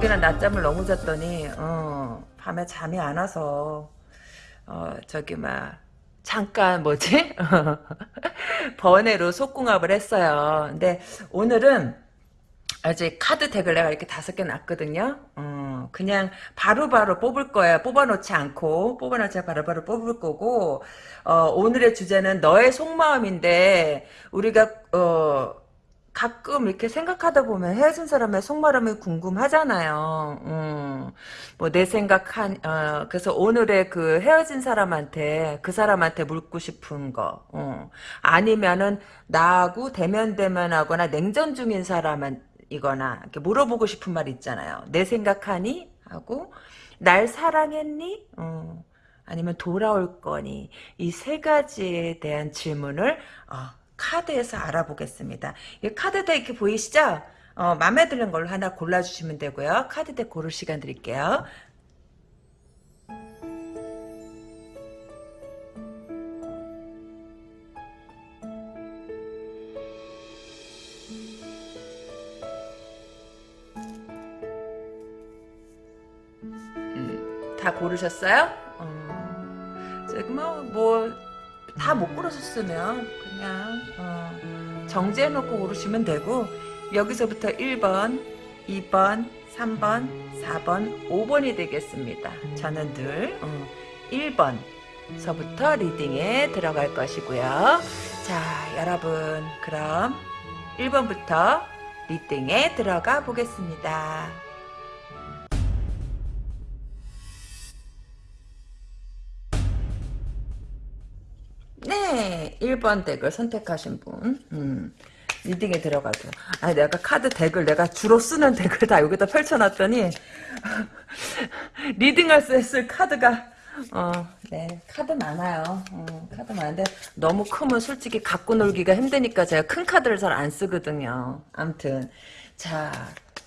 어저께는 낮잠을 너무 잤더니 어, 밤에 잠이 안 와서 어, 저기 막 잠깐 뭐지 번외로 속궁합을 했어요. 근데 오늘은 아직 카드 덱을 내가 이렇게 다섯 개 놨거든요. 어, 그냥 바로바로 바로 뽑을 거야. 뽑아놓지 않고 뽑아놓지 않고 바로바로 뽑을 거고 어, 오늘의 주제는 너의 속마음인데 우리가 어, 가끔 이렇게 생각하다 보면 헤어진 사람의 속마음이 궁금하잖아요. 음, 뭐내 생각한 어, 그래서 오늘의 그 헤어진 사람한테 그 사람한테 묻고 싶은 거 어. 아니면은 나하고 대면 대면하거나 냉전 중인 사람은 이거나 이렇게 물어보고 싶은 말 있잖아요. 내 생각하니 하고 날 사랑했니? 어. 아니면 돌아올 거니 이 세 가지에 대한 질문을 어, 카드에서 알아보겠습니다. 이 카드도 이렇게 보이시죠? 어, 마음에 드는 걸로 하나 골라주시면 되고요. 카드덱 고를 시간 드릴게요. 음, 다 고르셨어요? 어, 지금 뭐, 뭐, 다못 고르셨으면 그냥 어, 정지해놓고 고르시면 되고 여기서부터 1번, 2번, 3번, 4번, 5번이 되겠습니다. 저는 늘 어, 1번 서부터 리딩에 들어갈 것이고요. 자 여러분 그럼 1번부터 리딩에 들어가 보겠습니다. 네, 1번 덱을 선택하신 분. 음, reading에 들어가죠. 아, 내가 카드 덱을 내가 주로 쓰는 덱을 다 여기다 펼쳐놨더니 reading할 수 있을 카드가 어, 네, 카드 많아요. 어, 카드 많은데 너무 크면 솔직히 갖고 놀기가 힘드니까 제가 큰 카드를 잘 안 쓰거든요. 암튼 자,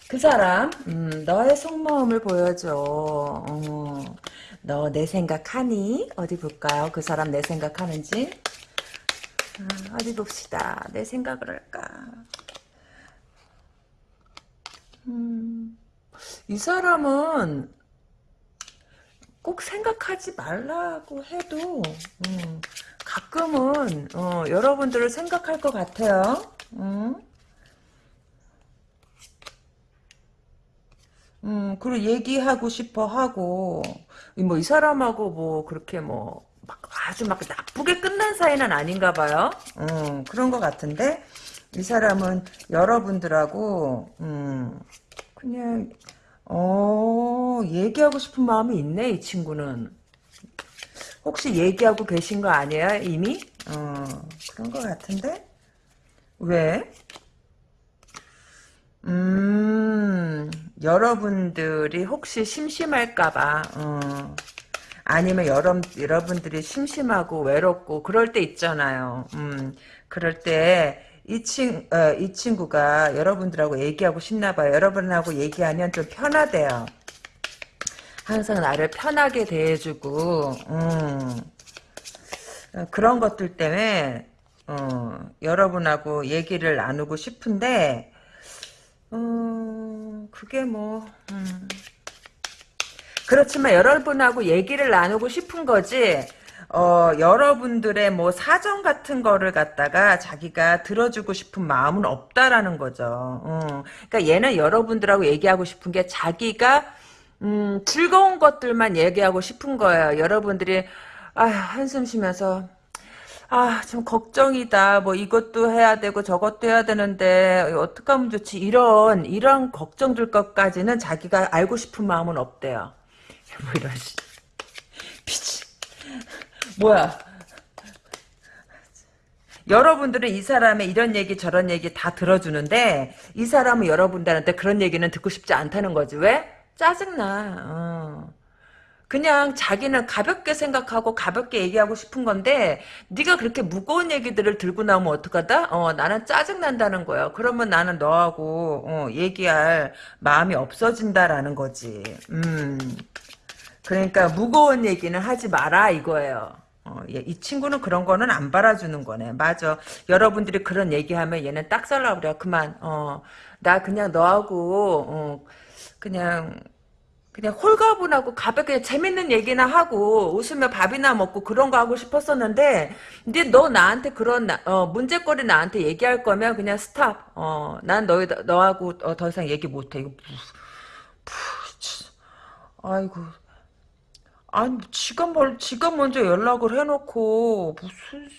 그 사람 음, 너의 속마음을 보여줘. 어. 너 내 생각하니? 어디 볼까요? 그 사람 내 생각하는지? 아, 어디 봅시다. 내 생각을 할까? 음, 이 사람은 꼭 생각하지 말라고 해도 음, 가끔은 어, 여러분들을 생각할 것 같아요. 음? 음, 그리고 얘기하고 싶어 하고, 뭐, 이 사람하고 뭐, 그렇게 뭐, 막 아주 막 나쁘게 끝난 사이는 아닌가 봐요. 음, 그런 것 같은데, 이 사람은 여러분들하고, 음, 그냥, 어, 얘기하고 싶은 마음이 있네, 이 친구는. 혹시 얘기하고 계신 거 아니에요, 이미? 어, 그런 것 같은데? 왜? 음, 여러분들이 혹시 심심할까봐, 어, 아니면 여러, 여러분들이 심심하고 외롭고 그럴 때 있잖아요. 음, 그럴 때, 이, 친, 어, 이 친구가 여러분들하고 얘기하고 싶나 봐요. 여러분하고 얘기하면 좀 편하대요. 항상 나를 편하게 대해주고, 음, 어, 그런 것들 때문에, 어, 여러분하고 얘기를 나누고 싶은데, 음, 그게 뭐, 음. 그렇지만 여러분하고 얘기를 나누고 싶은 거지, 어, 여러분들의 뭐 사정 같은 거를 갖다가 자기가 들어주고 싶은 마음은 없다라는 거죠. 어. 그러니까 얘는 여러분들하고 얘기하고 싶은 게 자기가 음, 즐거운 것들만 얘기하고 싶은 거예요. 여러분들이 아 한숨 쉬면서 아, 좀 걱정이다. 뭐 이것도 해야 되고 저것도 해야 되는데 어떻게 하면 좋지? 이런 이런 걱정들 것까지는 자기가 알고 싶은 마음은 없대요. 뭐 이런 미치. 뭐야? 여러분들은 이 사람의 이런 얘기 저런 얘기 다 들어주는데 이 사람은 여러분들한테 그런 얘기는 듣고 싶지 않다는 거지. 왜? 짜증나. 어. 그냥 자기는 가볍게 생각하고 가볍게 얘기하고 싶은 건데 네가 그렇게 무거운 얘기들을 들고 나오면 어떡하다? 어, 나는 짜증난다는 거야. 그러면 나는 너하고 어, 얘기할 마음이 없어진다라는 거지. 음. 그러니까 무거운 얘기는 하지 마라 이거예요. 어, 이 친구는 그런 거는 안 받아주는 거네. 맞아. 여러분들이 그런 얘기하면 얘는 딱 살라 그래. 그만. 어, 나 그냥 너하고 어, 그냥 그냥 홀가분하고 가볍게 재밌는 얘기나 하고 웃으며 밥이나 먹고 그런 거 하고 싶었었는데 근데 너 나한테 그런 나- 어, 문제거리 나한테 얘기할 거면 그냥 스탑. 어, 난 너희 너하고 어, 더 이상 얘기 못해. 이거 무, 푸, 치. 아이고. 아니 지가 뭘 지가 먼저 연락을 해놓고 무슨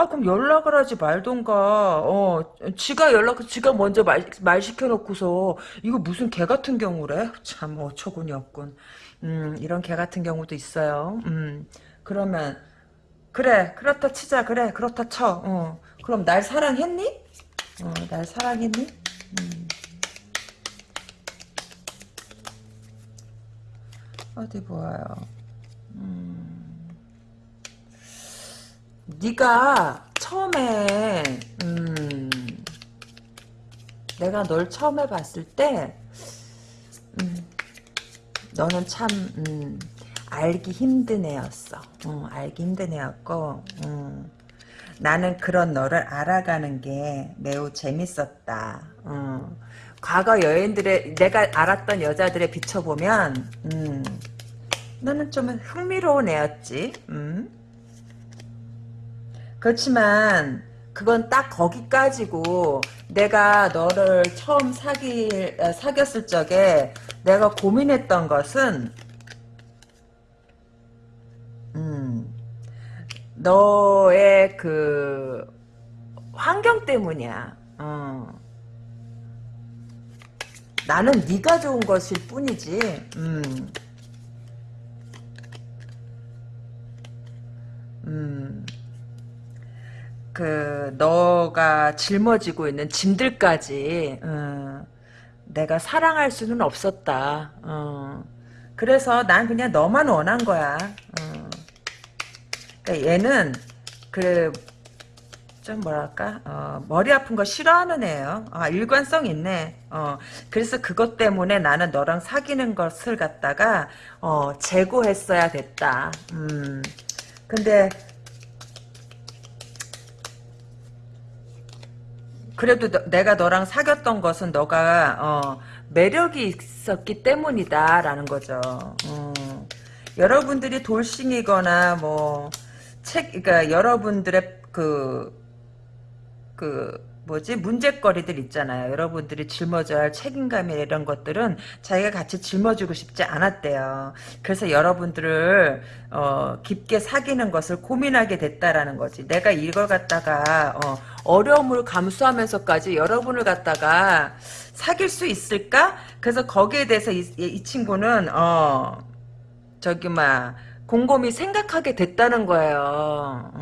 아 그럼 연락을 하지 말던가. 어 지가 연락 지가 먼저 말, 말 시켜놓고서 이거 무슨 개 같은 경우래? 참 어처구니 없군. 음 이런 개 같은 경우도 있어요. 음 그러면 그래 그렇다 치자. 그래 그렇다 쳐 어 그럼 날 사랑했니? 어 날 사랑했니? 음. 어디 보아요? 음 네가 처음에 음, 내가 널 처음에 봤을 때 음, 너는 참 음, 알기 힘든 애였어. 어, 알기 힘든 애였고 음, 나는 그런 너를 알아가는 게 매우 재밌었다. 어, 과거 여인들의 내가 알았던 여자들에 비춰보면 음, 너는 좀 흥미로운 애였지. 음. 그렇지만 그건 딱 거기까지고 내가 너를 처음 사귀 어, 사귀었을 적에 내가 고민했던 것은 음 너의 그 환경 때문이야. 어. 나는 네가 좋은 것일 뿐이지. 음. 음. 그 너가 짊어지고 있는 짐들까지 어, 내가 사랑할 수는 없었다. 어. 그래서 난 그냥 너만 원한 거야. 어. 그러니까 얘는 그 좀 뭐랄까 어, 머리 아픈 거 싫어하는 애예요. 아 일관성 있네. 어, 그래서 그것 때문에 나는 너랑 사귀는 것을 갖다가 어, 재고했어야 됐다. 음. 근데 그래도 너- 내가 너랑 사귀었던 것은 너가 어, 매력이 있었기 때문이다라는 거죠. 어. 여러분들이 돌싱이거나 뭐 책, 그러니까 여러분들의 그, 그 뭐지 문제거리들 있잖아요. 여러분들이 짊어져야 할 책임감이 이런 것들은 자기가 같이 짊어지고 싶지 않았대요. 그래서 여러분들을 어, 깊게 사귀는 것을 고민하게 됐다라는 거지. 내가 이걸 갖다가 어, 려움을 감수하면서까지 여러분을 갖다가 사귈 수 있을까? 그래서 거기에 대해서 이, 이 친구는 어 저기 막 곰곰이 생각하게 됐다는 거예요.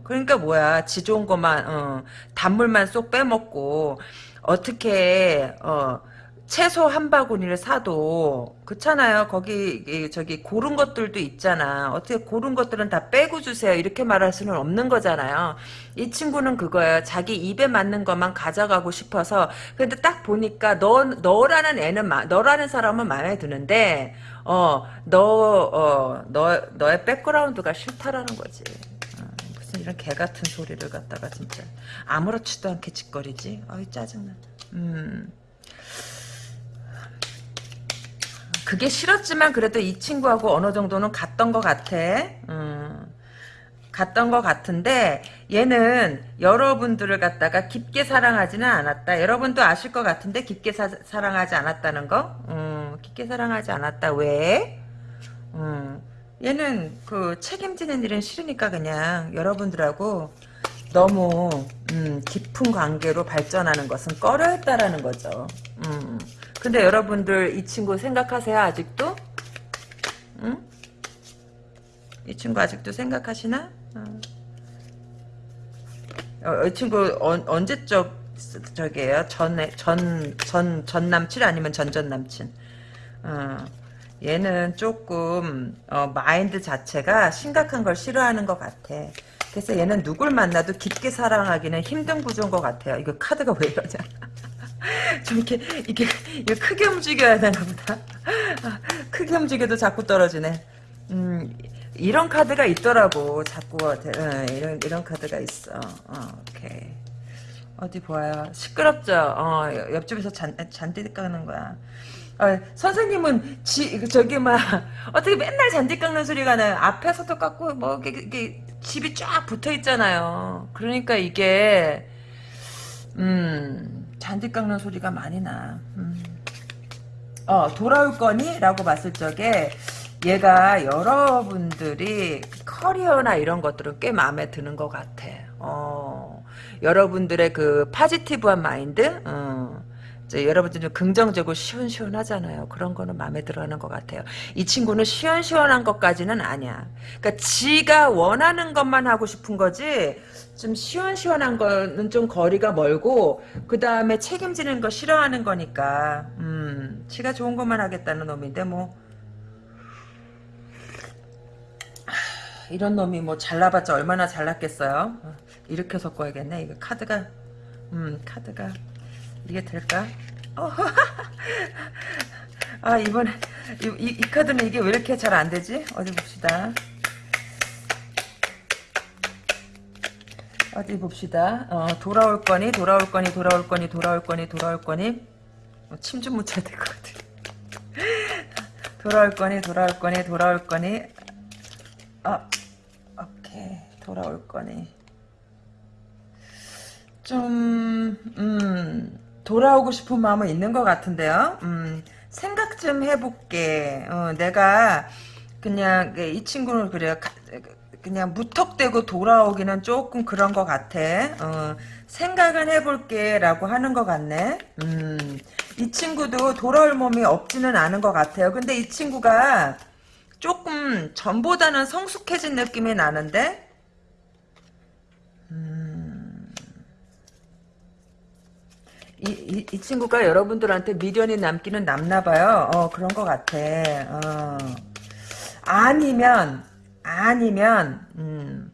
어, 그러니까 뭐야 지 좋은 것만 어, 단물만 쏙 빼먹고 어떻게 어, 채소 한 바구니를 사도 그렇잖아요. 거기 이, 저기 고른 것들도 있잖아. 어떻게 고른 것들은 다 빼고 주세요. 이렇게 말할 수는 없는 거잖아요. 이 친구는 그거예요. 자기 입에 맞는 것만 가져가고 싶어서 근데 딱 보니까 너 너라는 애는 마- 너라는 사람은 마음에 드는데 어, 너, 어, 너, 너의 백그라운드가 싫다라는 거지. 이런 개 같은 소리를 갖다가 진짜 아무렇지도 않게 짓거리지. 아이 짜증나. 음. 그게 싫었지만 그래도 이 친구하고 어느 정도는 갔던 것 같아. 음. 갔던 것 같은데 얘는 여러분들을 갖다가 깊게 사랑하지는 않았다. 여러분도 아실 것 같은데 깊게 사, 랑하지 않았다는 거? 음, 깊게 사랑하지 않았다. 왜? 음, 얘는 그 책임지는 일은 싫으니까 그냥 여러분들하고 너무 음, 깊은 관계로 발전하는 것은 꺼려했다라는 거죠. 음. 근데 여러분들 이 친구 생각하세요 아직도? 응? 이 친구 아직도 생각하시나? 어. 어, 이 친구 언, 언제적 저게요? 전에 전전 전 남친 아니면 전전 남친? 어, 얘는 조금 어, 마인드 자체가 심각한 걸 싫어하는 것 같아. 그래서 얘는 누굴 만나도 깊게 사랑하기는 힘든 구조인 것 같아요. 이거 카드가 왜 이러냐? 좀 이렇게 이게 이거 크게 움직여야 되나 보다. 아, 크게 움직여도 자꾸 떨어지네. 음, 이런 카드가 있더라고. 자꾸 어, 이런 이런 카드가 있어. 어, 오케이. 어디 보아요. 시끄럽죠. 어, 옆집에서 잔 잔디 까는 거야. 아, 선생님은 지 저기 막 어떻게 맨날 잔디 깎는 소리가 나요. 앞에서도 깎고 뭐 이게, 이게 집이 쫙 붙어 있잖아요. 그러니까 이게 음 잔디 깎는 소리가 많이 나. 음. 어 돌아올 거니?라고 봤을 적에 얘가 여러분들이 커리어나 이런 것들은 꽤 마음에 드는 것 같아. 어 여러분들의 그 파지티브한 마인드. 어. 여러분들 좀 긍정적이고 시원시원하잖아요. 그런 거는 마음에 들어하는 것 같아요. 이 친구는 시원시원한 것까지는 아니야. 그러니까 지가 원하는 것만 하고 싶은 거지 좀 시원시원한 거는 좀 거리가 멀고 그 다음에 책임지는 거 싫어하는 거니까 음, 지가 좋은 것만 하겠다는 놈인데 뭐 이런 놈이 뭐 잘나봤자 얼마나 잘났겠어요. 어, 이렇게 섞어야겠네. 이거 카드가 음 카드가 이게 될까? 어. 아 이번에 이, 이, 이 카드는 이게 왜 이렇게 잘 안되지? 어디 봅시다 어디 봅시다 어, 돌아올 거니 돌아올 거니 돌아올 거니 돌아올 거니 돌아올 거니 어, 침좀 묻혀야 될 것 같아 돌아올 거니 돌아올 거니 돌아올 거니 아 오케이 돌아올 거니 좀 음. 돌아오고 싶은 마음은 있는 것 같은데요. 음, 생각 좀 해볼게. 어, 내가 그냥 이 친구는 그래요. 그냥 무턱대고 돌아오기는 조금 그런 것 같아. 어, 생각은 해볼게 라고 하는 것 같네. 음, 이 친구도 돌아올 몸이 없지는 않은 것 같아요. 근데 이 친구가 조금 전보다는 성숙해진 느낌이 나는데 이, 이, 이, 친구가 여러분들한테 미련이 남기는 남나봐요. 어, 그런 것 같아. 어. 아니면, 아니면, 음.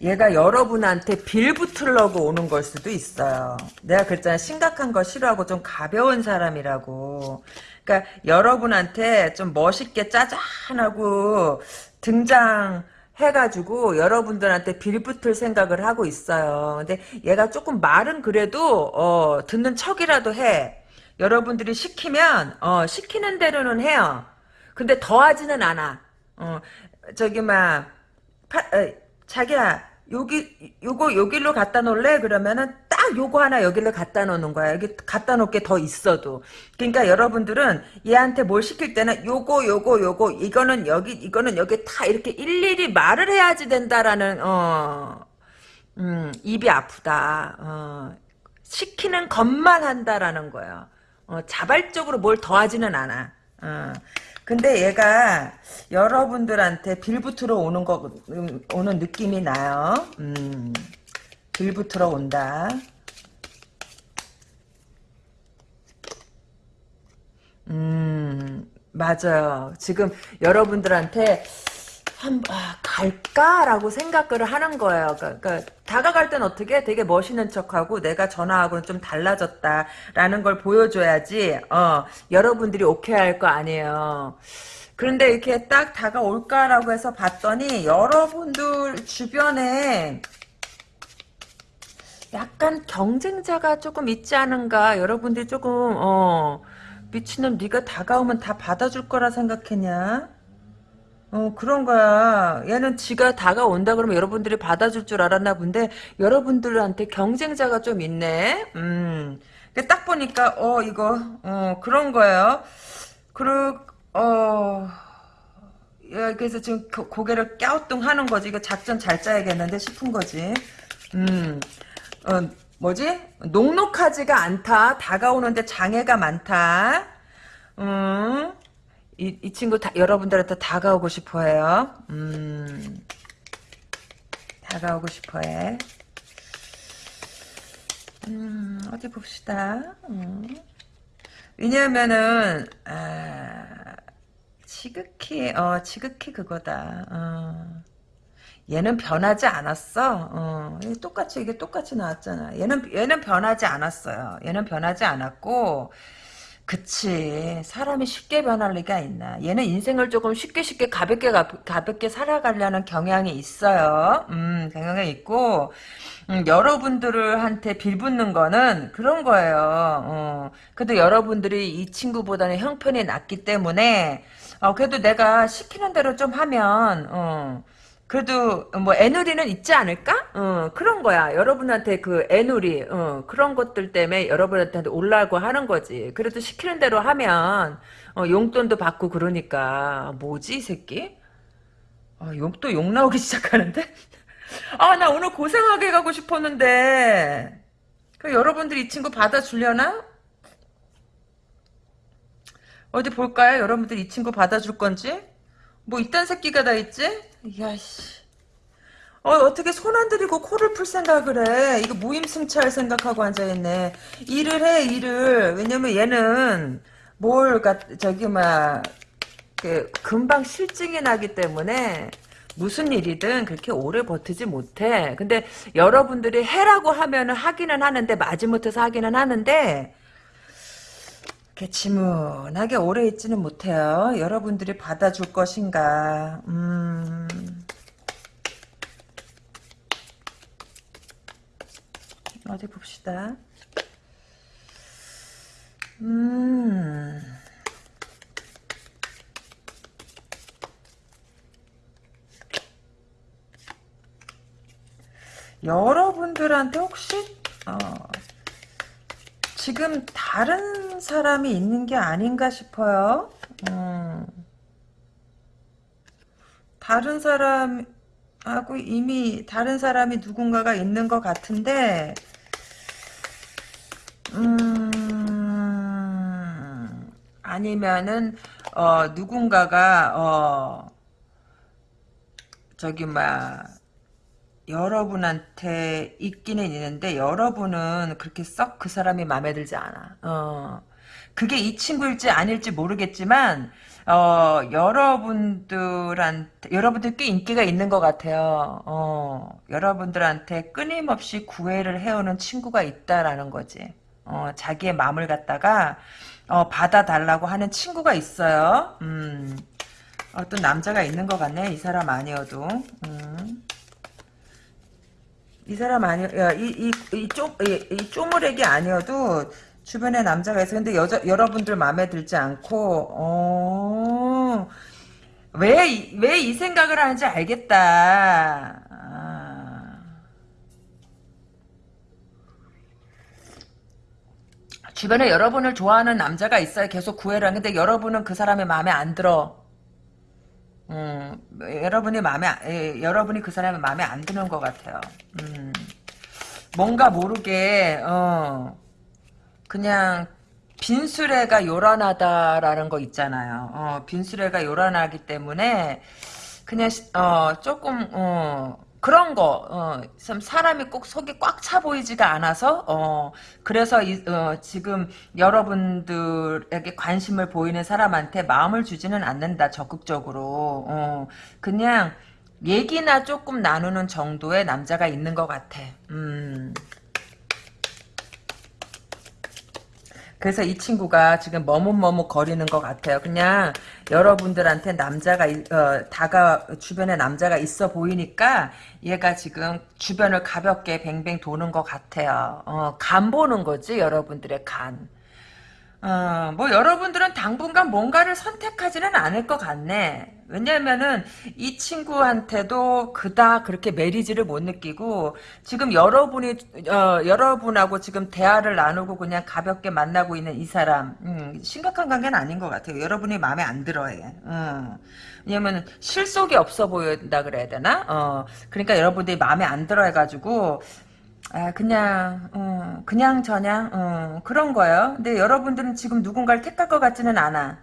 얘가 여러분한테 빌붙으려고 오는 걸 수도 있어요. 내가 그랬잖아. 심각한 거 싫어하고 좀 가벼운 사람이라고. 그러니까 여러분한테 좀 멋있게 짜잔하고 등장 해가지고 여러분들한테 빌붙을 생각을 하고 있어요. 근데 얘가 조금 말은 그래도 어, 듣는 척이라도 해. 여러분들이 시키면 어, 시키는 대로는 해요. 근데 더하지는 않아. 어, 저기 막 파, 어, 자기야 여기 요거 여기로 갖다 놓을래? 그러면은 딱 요거 하나 여기로 갖다 놓는 거야. 여기 갖다 놓게 더 있어도. 그러니까 여러분들은 얘한테 뭘 시킬 때는 요거 요거 요거 이거는 여기 이거는 여기 다 이렇게 일일이 말을 해야지 된다라는 어 음, 입이 아프다. 어, 시키는 것만 한다라는 거예요. 어, 자발적으로 뭘 더하지는 않아. 어. 근데 얘가 여러분들한테 빌붙으러 오는 거 음, 오는 느낌이 나요. 음, 빌붙으러 온다. 음, 맞아요. 지금 여러분들한테 한, 아, 갈까라고 생각을 하는 거예요. 그러니까, 그러니까 다가갈 땐 어떻게 되게 멋있는 척하고 내가 전화하고는 좀 달라졌다라는 걸 보여줘야지 어, 여러분들이 오케이 할 거 아니에요. 그런데 이렇게 딱 다가올까라고 해서 봤더니 여러분들 주변에 약간 경쟁자가 조금 있지 않은가 여러분들이 조금 어 미친놈 네가 다가오면 다 받아줄 거라 생각했냐 어, 그런 거야. 얘는 지가 다가온다 그러면 여러분들이 받아줄 줄 알았나 본데, 여러분들한테 경쟁자가 좀 있네? 음. 딱 보니까, 어, 이거, 어, 그런 거예요. 그리고, 어, 그래서 지금 고개를 갸우뚱 하는 거지. 이거 작전 잘 짜야겠는데 싶은 거지. 음, 어, 뭐지? 녹록하지가 않다. 다가오는데 장애가 많다. 음, 이, 이 친구 다, 여러분들한테 다가오고 싶어 해요. 음, 다가오고 싶어 해. 음, 어디 봅시다. 음. 왜냐면은, 아, 지극히, 어, 지극히 그거다. 어. 얘는 변하지 않았어. 어, 똑같이, 이게 똑같이 나왔잖아. 얘는, 얘는 변하지 않았어요. 얘는 변하지 않았고, 그치. 사람이 쉽게 변할 리가 있나. 얘는 인생을 조금 쉽게 쉽게 가볍게 가, 가볍게 살아가려는 경향이 있어요. 음, 경향이 있고, 음, 여러분들한테 빌붙는 거는 그런 거예요. 어, 그래도 여러분들이 이 친구보다는 형편이 낫기 때문에, 어, 그래도 내가 시키는 대로 좀 하면, 어, 그래도 뭐 애누리는 있지 않을까? 어, 그런 거야. 여러분한테 그 애누리 어, 그런 것들 때문에 여러분한테 올라고 하는 거지. 그래도 시키는 대로 하면 어, 용돈도 받고 그러니까 뭐지 이 새끼? 아, 용, 또 욕 나오기 시작하는데? 아, 나 오늘 고생하게 가고 싶었는데. 그 여러분들 이 친구 받아주려나? 어디 볼까요? 여러분들 이 친구 받아줄 건지? 뭐 이딴 새끼가 다 있지? 야씨. 어, 어떻게 손 안 들이고 코를 풀 생각을 해. 이거 무임승차할 생각하고 앉아있네. 일을 해, 일을. 왜냐면 얘는 뭘, 가, 저기, 막, 그, 금방 실증이 나기 때문에 무슨 일이든 그렇게 오래 버티지 못해. 근데 여러분들이 해라고 하면은 하기는 하는데, 마지못해서 하기는 하는데, 이렇게 지문하게 오래 있지는 못해요. 여러분들이 받아줄 것인가. 음. 어디 봅시다. 음. 여러분들한테 혹시 어, 지금 다른 사람이 있는 게 아닌가 싶어요. 음. 다른 사람하고 이미 다른 사람이 누군가가 있는 것 같은데 음, 아니면은 어, 누군가가 어, 저기 막 여러분한테 있기는 있는데 여러분은 그렇게 썩 그 사람이 마음에 들지 않아. 어. 그게 이 친구일지 아닐지 모르겠지만 어, 여러분들한테 여러분들 꽤 인기가 있는 것 같아요. 어, 여러분들한테 끊임없이 구애를 해오는 친구가 있다라는 거지. 어, 자기의 마음을 갖다가 어, 받아달라고 하는 친구가 있어요. 음, 어떤 남자가 있는 것 같네. 이 사람 아니어도. 음. 이 사람 아니, 야, 이, 이, 이, 쪼, 이, 이 쪼무렉이 아니어도 주변에 남자가 있어. 근데 여자, 여러분들 마음에 들지 않고, 어, 왜, 왜 이 생각을 하는지 알겠다. 아. 주변에 여러분을 좋아하는 남자가 있어요. 계속 구애를 하는데 여러분은 그 사람의 마음에 안 들어. 음, 여러분이 마음에, 예, 여러분이 그 사람의 마음에 안 드는 것 같아요. 음, 뭔가 모르게, 어, 그냥, 빈수레가 요란하다라는 거 있잖아요. 어, 빈수레가 요란하기 때문에, 그냥, 어, 조금, 어, 그런 거, 어, 참 사람이 꼭 속이 꽉 차 보이지가 않아서, 어, 그래서 이, 어, 지금 여러분들에게 관심을 보이는 사람한테 마음을 주지는 않는다, 적극적으로. 어, 그냥 얘기나 조금 나누는 정도의 남자가 있는 것 같아. 음. 그래서 이 친구가 지금 머뭇머뭇 거리는 것 같아요. 그냥 여러분들한테 남자가 어, 다가 주변에 남자가 있어 보이니까 얘가 지금 주변을 가볍게 뱅뱅 도는 것 같아요. 어, 간 보는 거지 여러분들의 간. 어, 뭐 여러분들은 당분간 뭔가를 선택하지는 않을 것 같네. 왜냐면은 이 친구한테도 그닥 그렇게 메리지를 못 느끼고 지금 여러분이 어, 여러분하고 지금 대화를 나누고 그냥 가볍게 만나고 있는 이 사람 음, 심각한 관계는 아닌 것 같아요. 여러분이 마음에 안 들어해. 음. 왜냐면 실속이 없어 보인다 그래야 되나? 어, 그러니까 여러분들이 마음에 안 들어 해가지고 아, 그냥, 어, 그냥 저냥, 어, 그런 거예요. 근데 여러분들은 지금 누군가를 택할 것 같지는 않아.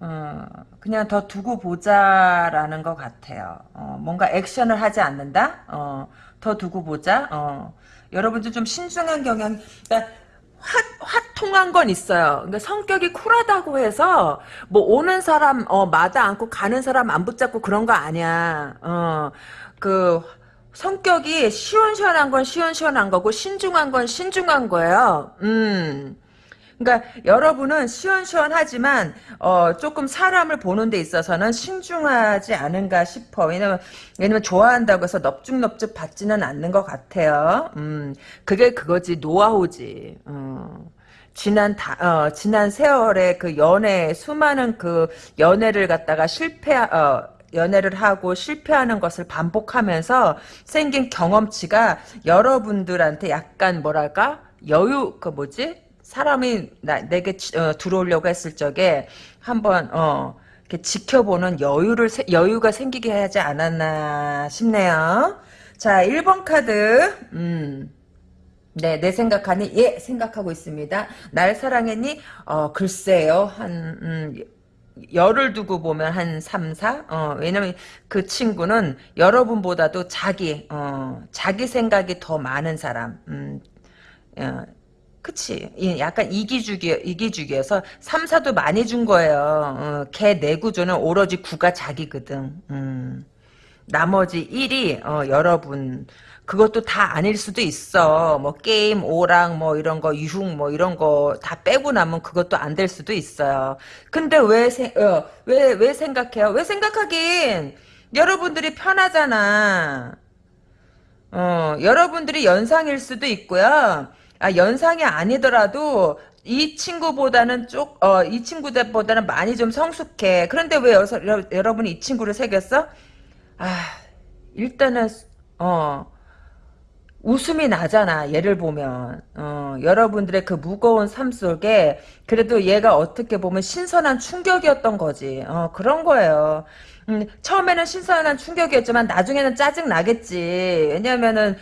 어, 그냥 더 두고 보자라는 것 같아요. 어, 뭔가 액션을 하지 않는다? 어, 더 두고 보자? 어, 여러분들 좀 신중한 경향, 그러니까 화, 화통한 건 있어요. 그러니까 성격이 쿨하다고 해서, 뭐, 오는 사람, 어, 마다 않고 가는 사람 안 붙잡고 그런 거 아니야. 어, 그, 성격이 시원시원한 건 시원시원한 거고 신중한 건 신중한 거예요. 음. 그러니까 여러분은 시원시원하지만 어, 조금 사람을 보는 데 있어서는 신중하지 않은가 싶어. 왜냐면 왜냐면 좋아한다고 해서 넙죽넙죽 받지는 않는 것 같아요. 음, 그게 그거지 노하우지. 음. 지난 다, 어, 지난 세월에 그 연애 수많은 그 연애를 갖다가 실패 어, 연애를 하고 실패하는 것을 반복하면서 생긴 경험치가 여러분들한테 약간 뭐랄까 여유 그 뭐지 사람이 나, 내게 어, 들어오려고 했을 적에 한번 어 이렇게 지켜보는 여유를 여유가 생기게 하지 않았나 싶네요. 자, 1번 카드. 음. 네, 내 생각하니? 예, 생각하고 있습니다. 날 사랑했니? 어, 글쎄요. 한, 음, 열을 두고 보면 한 3, 4? 어, 왜냐면 그 친구는 여러분보다도 자기, 어, 자기 생각이 더 많은 사람. 음, 어, 그치. 약간 이기주기, 이기주기여서 3, 4도 많이 준 거예요. 어, 걔 내 구조는 오로지 9가 자기거든. 음. 나머지 1이, 어, 여러분. 그것도 다 아닐 수도 있어. 뭐, 게임, 오랑, 뭐, 이런 거, 유흥, 뭐, 이런 거 다 빼고 나면 그것도 안 될 수도 있어요. 근데 왜, 세, 어, 왜, 왜 생각해요? 왜 생각하긴? 여러분들이 편하잖아. 어, 여러분들이 연상일 수도 있고요. 아, 연상이 아니더라도 이 친구보다는 쪽, 어, 이 친구들보다는 많이 좀 성숙해. 그런데 왜 여서, 여러, 분이 이 친구를 새겼어? 아, 일단은, 어, 웃음이 나잖아. 얘를 보면. 어, 여러분들의 그 무거운 삶 속에 그래도 얘가 어떻게 보면 신선한 충격이었던 거지. 어, 그런 거예요. 음, 처음에는 신선한 충격이었지만 나중에는 짜증 나겠지. 왜냐면은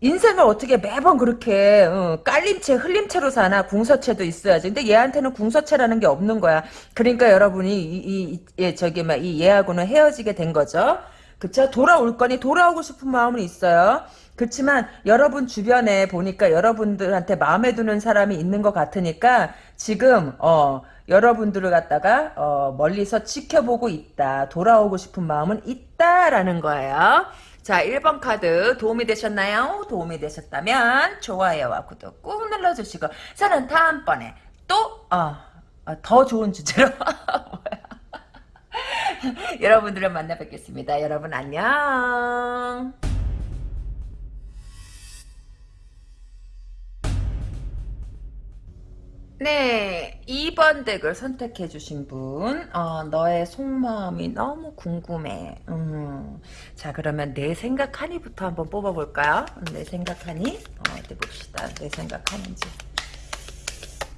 인생을 어떻게 매번 그렇게 어, 깔림채 흘림채로 사나 궁서채도 있어야지 근데 얘한테는 궁서채라는 게 없는 거야 그러니까 여러분이 이, 이, 이 저기 막 이 얘하고는 헤어지게 된 거죠 그쵸? 돌아올 거니 돌아오고 싶은 마음은 있어요. 그렇지만 여러분 주변에 보니까 여러분들한테 마음에 드는 사람이 있는 것 같으니까 지금 어 여러분들을 갖다가 어 멀리서 지켜보고 있다 돌아오고 싶은 마음은 있다라는 거예요. 자, 1번 카드 도움이 되셨나요? 도움이 되셨다면 좋아요와 구독 꾹 눌러주시고 저는 다음번에 또 어, 어, 더 좋은 주제로 여러분들을 만나 뵙겠습니다. 여러분 안녕. 네, 2번 덱을 선택해 주신 분, 어, 너의 속마음이 너무 궁금해. 음. 자, 그러면 내 생각하니부터 한번 뽑아볼까요? 내 생각하니? 어, 어디 봅시다. 내 생각하는지.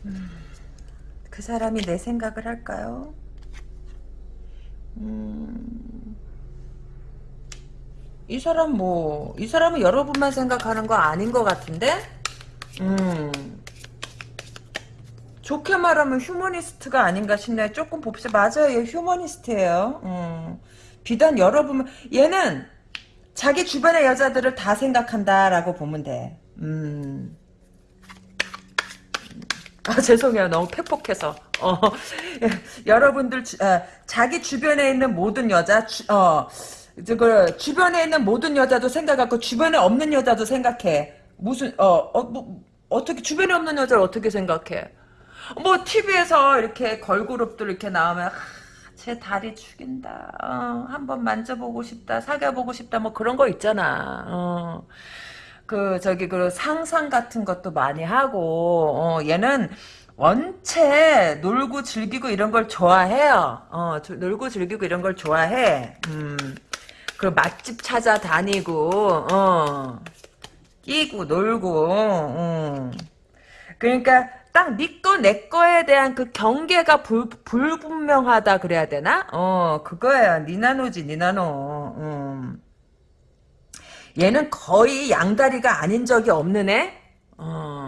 음. 그 사람이 내 생각을 할까요? 음. 이 사람 뭐, 이 사람은 여러분만 생각하는 거 아닌 것 같은데? 음. 좋게 말하면 휴머니스트가 아닌가 싶네. 조금 봅시다. 맞아요. 얘 휴머니스트예요. 음. 비단 여러분 얘는 자기 주변의 여자들을 다 생각한다라고 보면 돼. 음. 아 죄송해요. 너무 팩폭해서. 어, 여러분들 주, 아, 자기 주변에 있는 모든 여자 주, 어, 그 주변에 있는 모든 여자도 생각하고 주변에 없는 여자도 생각해. 무슨 어, 어 뭐, 어떻게 주변에 없는 여자를 어떻게 생각해? 뭐 TV에서 이렇게 걸그룹들 이렇게 나오면 제 다리 죽인다. 어, 한번 만져보고 싶다. 사귀어보고 싶다. 뭐 그런 거 있잖아. 어. 그 저기 그 상상 같은 것도 많이 하고 어, 얘는 원체 놀고 즐기고 이런 걸 좋아해요. 어, 놀고 즐기고 이런 걸 좋아해. 음. 그 맛집 찾아다니고 어. 끼고 놀고 음. 그러니까 딱니거내 거에 대한 그 경계가 불, 불분명하다 그래야 되나? 어 그거야 니나노지 니나노 음. 얘는 거의 양다리가 아닌 적이 없는 애? 어.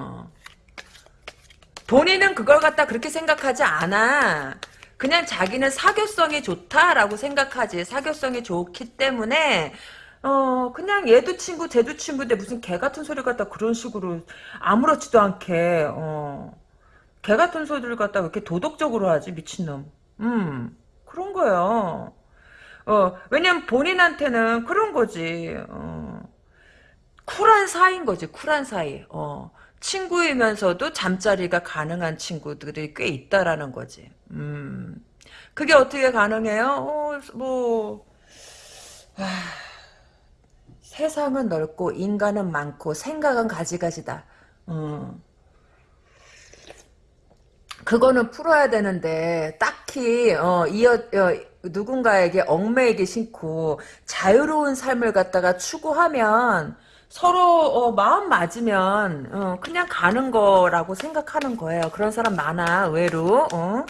본인은 그걸 갖다 그렇게 생각하지 않아. 그냥 자기는 사교성이 좋다라고 생각하지. 사교성이 좋기 때문에 어 그냥 얘도 친구 쟤도 친구인데 무슨 개 같은 소리 갖다 그런 식으로 아무렇지도 않게 어개 같은 소리를 갖다 왜 이렇게 도덕적으로 하지 미친놈 음 그런 거예요 어 왜냐면 본인한테는 그런 거지 어 쿨한 사이인 거지 쿨한 사이 어 친구이면서도 잠자리가 가능한 친구들이 꽤 있다라는 거지. 음. 그게 어떻게 가능해요? 어, 뭐, 아, 세상은 넓고 인간은 많고 생각은 가지가지다. 어. 그거는 풀어야 되는데 딱히 어, 이어 어, 누군가에게 얽매이기 싫고 자유로운 삶을 갖다가 추구하면 서로 어, 마음 맞으면 어, 그냥 가는 거라고 생각하는 거예요. 그런 사람 많아 의외로. 어?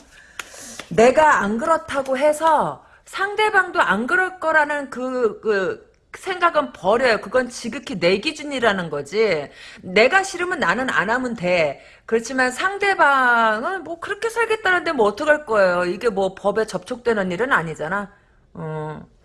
내가 안 그렇다고 해서 상대방도 안 그럴 거라는 그, 그 생각은 버려요. 그건 지극히 내 기준이라는 거지. 내가 싫으면 나는 안 하면 돼. 그렇지만 상대방은 뭐 그렇게 살겠다는데 뭐 어떡할 거예요. 이게 뭐 법에 접촉되는 일은 아니잖아. 어.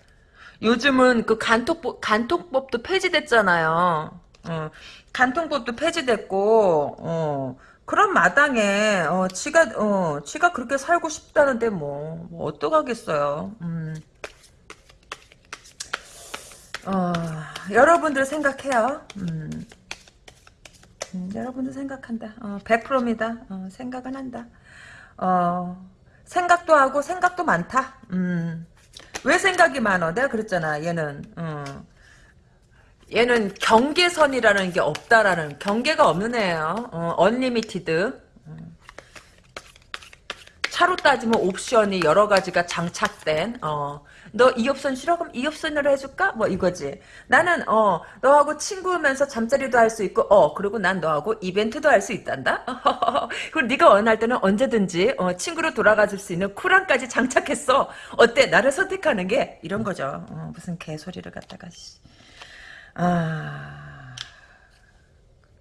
요즘은 그 간통법, 간통법도 폐지됐잖아요. 어. 간통법도 폐지됐고, 어. 그런 마당에, 어, 지가, 어, 지가 그렇게 살고 싶다는데 뭐, 뭐 어떡하겠어요. 음. 어, 여러분들 생각해요. 음. 음, 여러분들 생각한다. 어, 100%입니다. 어, 생각은 한다. 어, 생각도 하고 생각도 많다. 음. 왜 생각이 많어? 내가 그랬잖아. 얘는 어. 얘는 경계선이라는 게 없다라는 경계가 없는 애예요. 어, unlimited. 차로 따지면 옵션이 여러 가지가 장착된 어. 너 이 옵션 싫어? 그럼 이 옵션으로 해줄까? 뭐 이거지. 나는 어 너하고 친구면서 잠자리도 할 수 있고 어 그리고 난 너하고 이벤트도 할 수 있단다. 그리고 네가 원할 때는 언제든지 어, 친구로 돌아가줄 수 있는 쿨함까지 장착했어. 어때? 나를 선택하는 게 이런 거죠. 어, 무슨 개소리를 갖다가 아,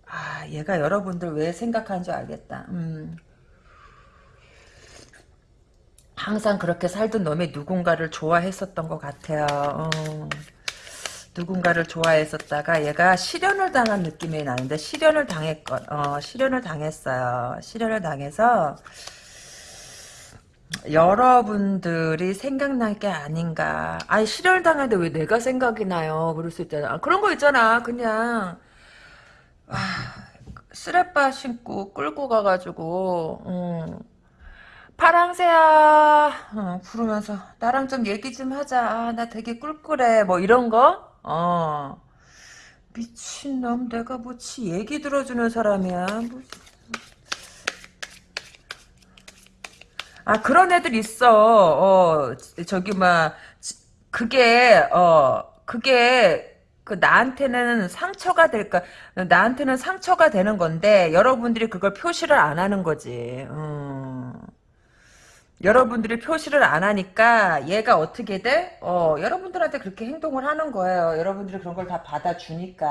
아 얘가 여러분들 왜 생각하는 줄 알겠다. 음. 항상 그렇게 살던 놈이 누군가를 좋아했었던 것 같아요. 어. 누군가를 좋아했었다가 얘가 실현을 당한 느낌이 나는데 실현을 당했건 어, 실현을 당했어요. 실현을 당해서 여러분들이 생각날 게 아닌가. 아니 실현을 당했는데 왜 내가 생각이 나요? 그럴 수 있잖아. 그런 거 있잖아. 그냥 아, 쓰레빠 신고 끌고 가가지고 음. 파랑새야. 어, 부르면서 나랑 좀 얘기 좀 하자. 아, 나 되게 꿀꿀해. 뭐 이런 거? 어. 미친놈 내가 뭐지 얘기 들어주는 사람이야. 뭐. 아 그런 애들 있어. 어 저기 막 그게 어 그게 그 나한테는 상처가 될까 나한테는 상처가 되는 건데 여러분들이 그걸 표시를 안 하는 거지. 음. 여러분들이 표시를 안 하니까 얘가 어떻게 돼? 어, 여러분들한테 그렇게 행동을 하는 거예요. 여러분들이 그런 걸 다 받아주니까.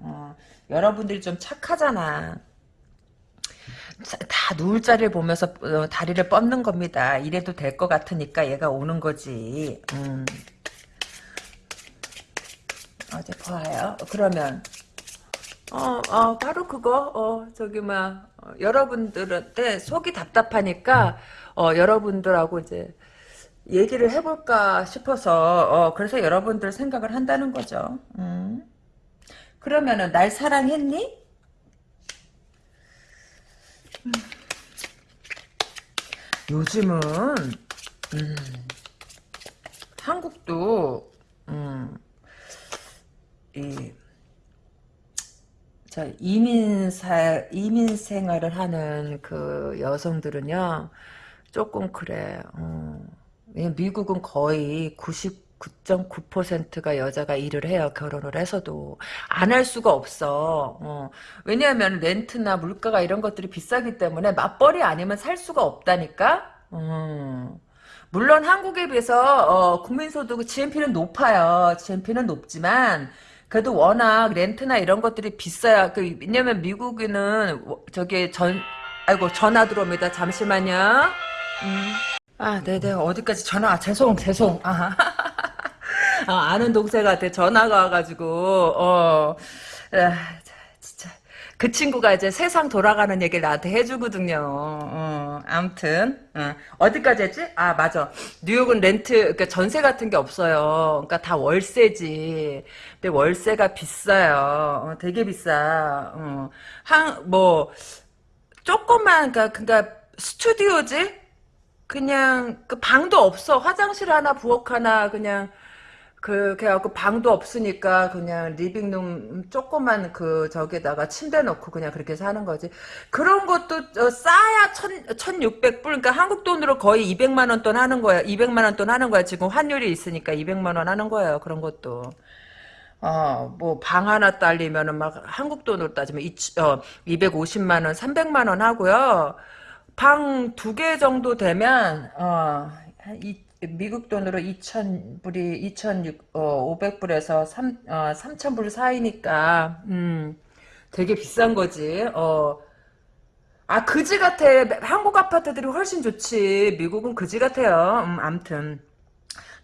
어, 여러분들이 좀 착하잖아. 다 누울 자리를 보면서 어, 다리를 뻗는 겁니다. 이래도 될 것 같으니까 얘가 오는 거지. 음. 어제 보아요. 그러면 어, 어, 바로 그거, 어, 저기, 막, 어, 여러분들한테 속이 답답하니까, 어, 여러분들하고 이제, 얘기를 해볼까 싶어서, 어, 그래서 여러분들 생각을 한다는 거죠. 음. 그러면은, 날 사랑했니? 음. 요즘은, 음, 한국도, 음, 이, 자, 이민 사, 이민 생활을 하는 그 여성들은요, 조금 그래, 어. 미국은 거의 99.9%가 여자가 일을 해요, 결혼을 해서도. 안 할 수가 없어. 어. 왜냐하면 렌트나 물가가 이런 것들이 비싸기 때문에 맞벌이 아니면 살 수가 없다니까? 어. 물론 한국에 비해서 어, 국민소득 GNP는 높아요. GNP는 높지만 그래도 워낙 렌트나 이런 것들이 비싸야. 그, 왜냐면 미국에는 저기 전 아이고 전화 들어옵니다. 잠시만요. 음. 아, 네네 어디까지 전화? 아, 죄송 죄송. 아, 아, 는 동생한테 전화가 와가지고 어, 아, 진짜 그 친구가 이제 세상 돌아가는 얘기를 나한테 해주거든요. 어, 아무튼 어, 디까지 했지? 아 맞아. 뉴욕은 렌트 그러니까 전세 같은 게 없어요. 그러니까 다 월세지. 근데 월세가 비싸요. 어, 되게 비싸. 어, 한뭐 조금만 그러니까, 그러니까 스튜디오지? 그냥 그 방도 없어. 화장실 하나 부엌 하나 그냥 그, 그래갖고 방도 없으니까 그냥 living room 조그만 그 저기다가 침대 넣고 그냥 그렇게 사는 거지. 그런 것도 어, 싸야 천, 1600불. 그러니까 한국 돈으로 거의 200만 원 돈 하는 거야. 200만 원 돈 하는 거야. 지금 환율이 있으니까 200만 원 하는 거예요. 그런 것도. 어, 뭐, 방 하나 딸리면은 막 한국 돈으로 따지면 이, 어, 250만원, 300만원 하고요. 방 두 개 정도 되면, 어, 한 이, 미국 돈으로 2,000불이 2,500불에서 3 어, 3,000불 사이니까 음, 되게 비싼 거지. 어. 아 그지 같아. 한국 아파트들이 훨씬 좋지. 미국은 그지 같아요. 음, 암튼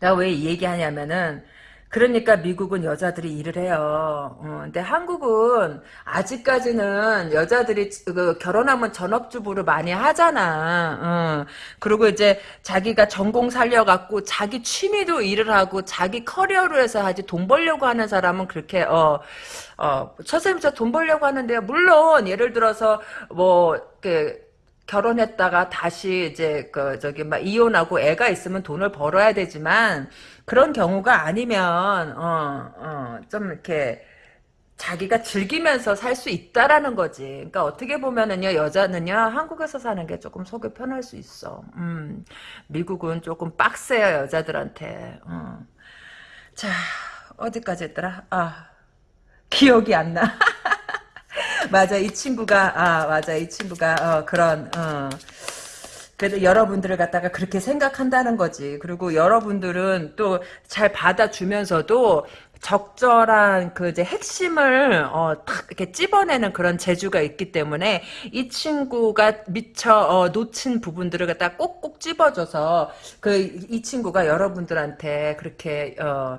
내가 왜이 얘기하냐면은 그러니까 미국은 여자들이 일을 해요. 어, 근데 한국은 아직까지는 여자들이 그 결혼하면 전업주부를 많이 하잖아. 어, 그리고 이제 자기가 전공 살려갖고 자기 취미도 일을 하고 자기 커리어로 해서 하지 돈 벌려고 하는 사람은 그렇게 어, 어, 저돈 벌려고 하는데요. 물론 예를 들어서 뭐 그. 결혼했다가 다시 이제 그 저기 막 이혼하고 애가 있으면 돈을 벌어야 되지만 그런 경우가 아니면 어 어 좀 이렇게 자기가 즐기면서 살 수 있다라는 거지. 그러니까 어떻게 보면은요 여자는요 한국에서 사는 게 조금 속이 편할 수 있어. 음 미국은 조금 빡세요 여자들한테. 어. 자 어디까지 했더라? 아 기억이 안 나. 맞아 이 친구가 아 맞아 이 친구가 어, 그런 어. 그래도 여러분들을 갖다가 그렇게 생각한다는 거지. 그리고 여러분들은 또 잘 받아주면서도 적절한 그 이제 핵심을 어 탁 이렇게 찝어내는 그런 재주가 있기 때문에 이 친구가 미처 어, 놓친 부분들을 갖다 꼭꼭 찝어줘서 그 이 친구가 여러분들한테 그렇게 어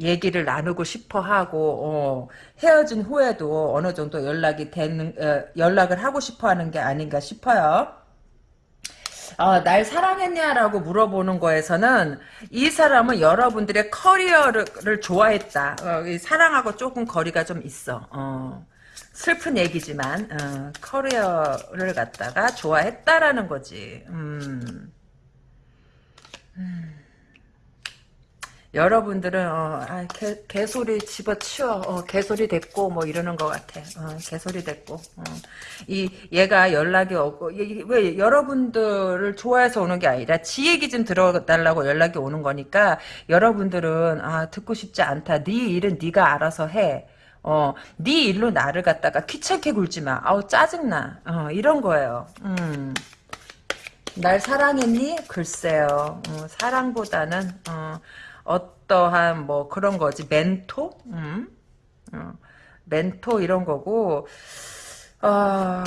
얘기를 나누고 싶어 하고 어, 헤어진 후에도 어느 정도 연락이 되는 어, 연락을 하고 싶어 하는 게 아닌가 싶어요. 어, 날 사랑했냐라고 물어보는 거에서는 이 사람은 여러분들의 커리어를 좋아했다. 어, 사랑하고 조금 거리가 좀 있어. 어, 슬픈 얘기지만 어, 커리어를 갖다가 좋아했다라는 거지. 음. 음. 여러분들은 어, 아, 개, 개소리 집어치워 어, 개소리 됐고 뭐 이러는 것 같아 어, 개소리 됐고 어. 이 얘가 연락이 오고 왜 여러분들을 좋아해서 오는 게 아니라 지 얘기 좀 들어달라고 연락이 오는 거니까 여러분들은 아 듣고 싶지 않다 네 일은 네가 알아서 해 어, 네 일로 나를 갖다가 귀찮게 굴지 마. 아우 짜증나. 어, 이런 거예요. 음. 날 사랑했니? 글쎄요. 어, 사랑보다는 어, 어떠한 뭐 그런 거지 멘토, 음? 어, 멘토 이런 거고 어,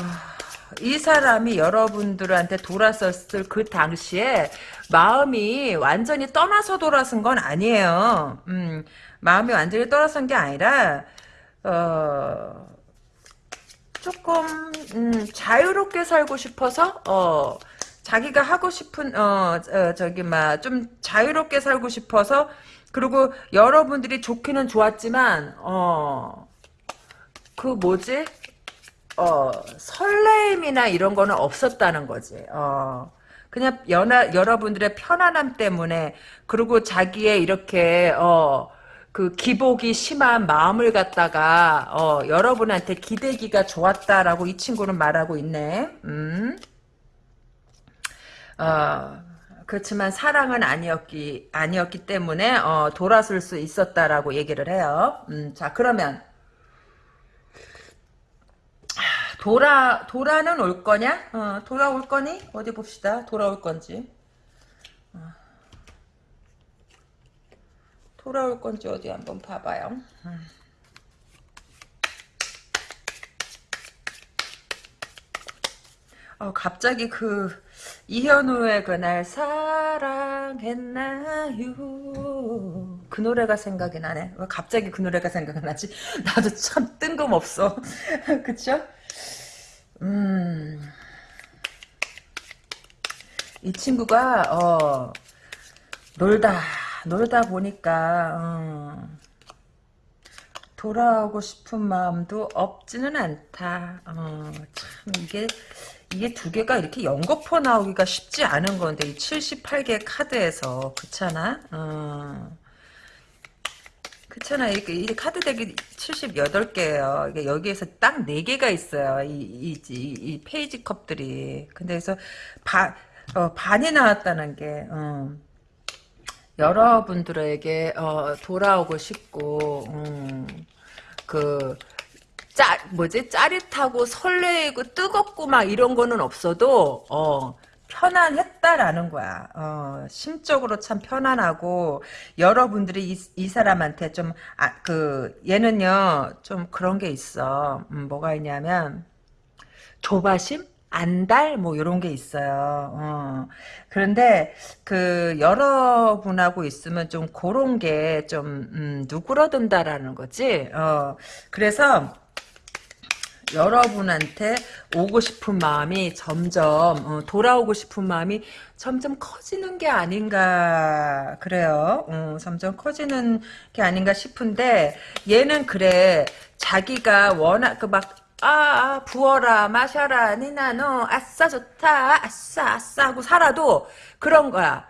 이 사람이 여러분들한테 돌았었을 그 당시에 마음이 완전히 떠나서 돌아선 건 아니에요. 음, 마음이 완전히 떠나선 게 아니라 어, 조금 음, 자유롭게 살고 싶어서 어, 자기가 하고 싶은 어, 어 저기 막 좀 자유롭게 살고 싶어서 그리고 여러분들이 좋기는 좋았지만 어 그 뭐지 어 설레임이나 이런 거는 없었다는 거지 어 그냥 연하, 여러분들의 편안함 때문에 그리고 자기의 이렇게 어 그 기복이 심한 마음을 갖다가 어 여러분한테 기대기가 좋았다라고 이 친구는 말하고 있네. 음. 어, 그렇지만 사랑은 아니었기 아니었기 때문에 어, 돌아설 수 있었다라고 얘기를 해요. 음, 자 그러면 돌아 돌아는 올 거냐? 어, 돌아올 거니? 어디 봅시다. 돌아올 건지. 어. 돌아올 건지 어디 한번 봐봐요. 음. 어, 갑자기 그 이현우의 그날 사랑했나요? 그 노래가 생각이 나네. 왜 갑자기 그 노래가 생각이 나지? 나도 참 뜬금없어. 그쵸? 음, 이 친구가, 어, 놀다, 놀다 보니까, 어, 돌아오고 싶은 마음도 없지는 않다. 어, 참, 이게, 이게 두 개가 이렇게 연거푸 나오기가 쉽지 않은 건데, 이 78개 카드에서. 그렇잖아? 어. 그렇잖아. 이렇게, 이 카드 덱이 78개예요. 이게 여기에서 딱 4개가 있어요. 이, 이, 이, 이 페이지 컵들이. 근데 그래서 반, 어, 반이 나왔다는 게, 어. 여러분들에게 어, 돌아오고 싶고 음, 그 짜, 뭐지 짜릿하고 설레이고 뜨겁고 막 이런 거는 없어도 어, 편안했다라는 거야. 어, 심적으로 참 편안하고 여러분들이 이, 이 사람한테 좀 아, 그 얘는요 좀 그런 게 있어. 음, 뭐가 있냐면 조바심? 안달 뭐 이런 게 있어요. 어. 그런데 그 여러분하고 있으면 좀 그런 게좀 음, 누그러든다라는 거지. 어. 그래서 여러분한테 오고 싶은 마음이 점점 어, 돌아오고 싶은 마음이 점점 커지는 게 아닌가 그래요. 어, 점점 커지는 게 아닌가 싶은데 얘는 그래 자기가 워낙 그막 아, 아, 부어라, 마셔라, 니나노, 아싸, 좋다, 아싸, 아싸 하고 살아도 그런 거야.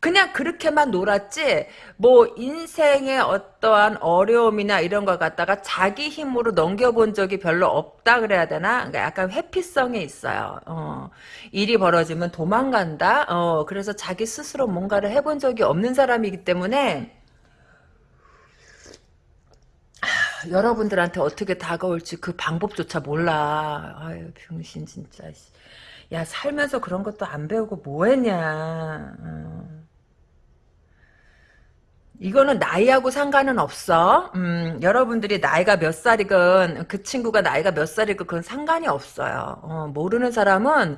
그냥 그렇게만 놀았지, 뭐, 인생의 어떠한 어려움이나 이런 걸 갖다가 자기 힘으로 넘겨본 적이 별로 없다 그래야 되나? 그러니까 약간 회피성이 있어요. 어, 일이 벌어지면 도망간다? 어, 그래서 자기 스스로 뭔가를 해본 적이 없는 사람이기 때문에, 여러분들한테 어떻게 다가올지 그 방법조차 몰라. 아유, 병신 진짜. 야, 살면서 그런 것도 안 배우고 뭐 했냐. 어. 이거는 나이하고 상관은 없어. 음, 여러분들이 나이가 몇 살이건 그 친구가 나이가 몇 살이건 그건 상관이 없어요. 어, 모르는 사람은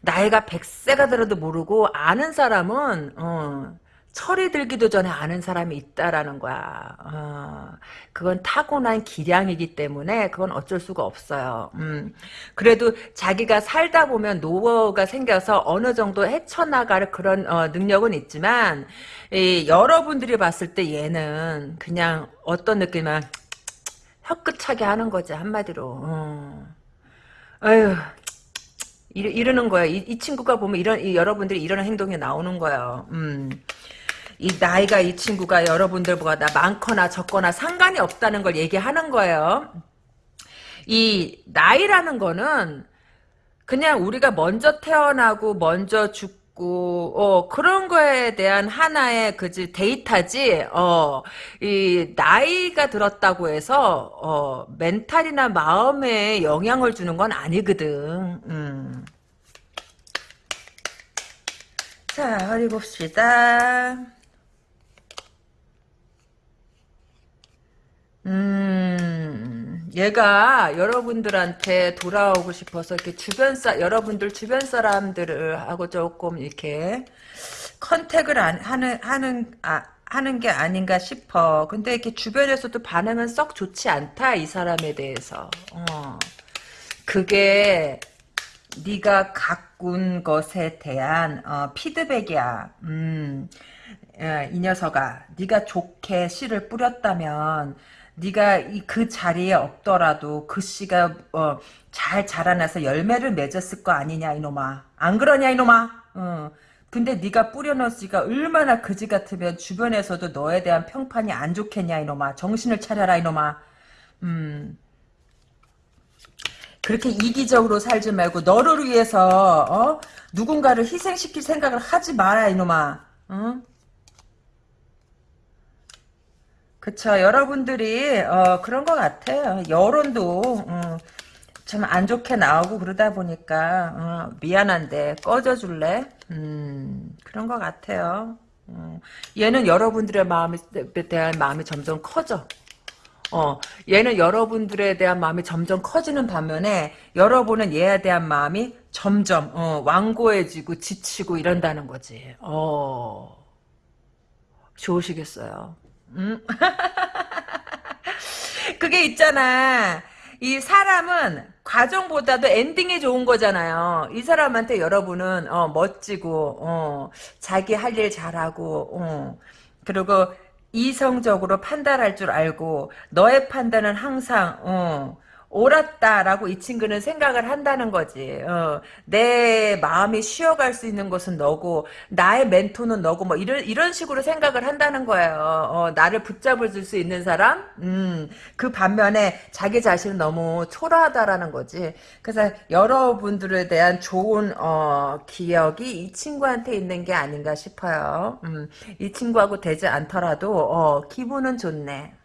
나이가 100세가 들어도 모르고 아는 사람은 어, 철이 들기도 전에 아는 사람이 있다라는 거야. 어, 그건 타고난 기량이기 때문에 그건 어쩔 수가 없어요. 음, 그래도 자기가 살다 보면 노후가 생겨서 어느 정도 헤쳐나갈 그런 어, 능력은 있지만 이, 여러분들이 봤을 때 얘는 그냥 어떤 느낌이면 혀끝차게 하는 거지 한마디로. 어. 아유 이러, 는 거야. 이, 이, 친구가 보면 이런 이, 여러분들이 이런 행동이 나오는 거예요. 음. 이 나이가 이 친구가 여러분들보다 많거나 적거나 상관이 없다는 걸 얘기하는 거예요. 이 나이라는 거는 그냥 우리가 먼저 태어나고 먼저 죽고 어 그런 거에 대한 하나의 그지 데이터지 어 이 나이가 들었다고 해서 어 멘탈이나 마음에 영향을 주는 건 아니거든. 음. 자, 어디 봅시다. 음, 얘가 여러분들한테 돌아오고 싶어서 이렇게 주변 사 여러분들 주변 사람들을 하고 조금 이렇게 컨택을 안, 하는 하는 아 하는 게 아닌가 싶어. 근데 이렇게 주변에서도 반응은 썩 좋지 않다 이 사람에 대해서. 어. 그게 네가 가꾼 것에 대한 어, 피드백이야. 음, 이 녀석아, 네가 좋게 씨를 뿌렸다면 네가 이 그 자리에 없더라도 그 씨가 어, 잘 자라나서 열매를 맺었을 거 아니냐 이놈아 안 그러냐 이놈아 어. 근데 네가 뿌려놓은 씨가 얼마나 그지 같으면 주변에서도 너에 대한 평판이 안 좋겠냐 이놈아 정신을 차려라 이놈아 음 그렇게 이기적으로 살지 말고 너를 위해서 어? 누군가를 희생시킬 생각을 하지 마라 이놈아 어? 그쵸. 여러분들이, 어, 그런 것 같아요. 여론도, 음, 참안 좋게 나오고 그러다 보니까, 어, 미안한데, 꺼져줄래? 음, 그런 것 같아요. 음, 얘는 여러분들의 마음에 대한 마음이 점점 커져. 어, 얘는 여러분들에 대한 마음이 점점 커지는 반면에 여러분은 얘에 대한 마음이 점점 어, 완고해지고 지치고 이런다는 거지. 어, 좋으시겠어요. 음? 그게 있잖아. 이 사람은 과정보다도 엔딩이 좋은 거잖아요. 이 사람한테 여러분은 어, 멋지고 어, 자기 할 일 잘하고 어, 그리고 이성적으로 판단할 줄 알고 너의 판단은 항상 어, 옳았다라고 이 친구는 생각을 한다는 거지. 어, 내 마음이 쉬어갈 수 있는 것은 너고 나의 멘토는 너고 뭐 이런 이런 식으로 생각을 한다는 거예요. 어, 나를 붙잡을 줄수 있는 사람. 음, 그 반면에 자기 자신은 너무 초라하다라는 거지. 그래서 여러분들에 대한 좋은 어, 기억이 이 친구한테 있는 게 아닌가 싶어요. 음, 이 친구하고 되지 않더라도 어, 기분은 좋네.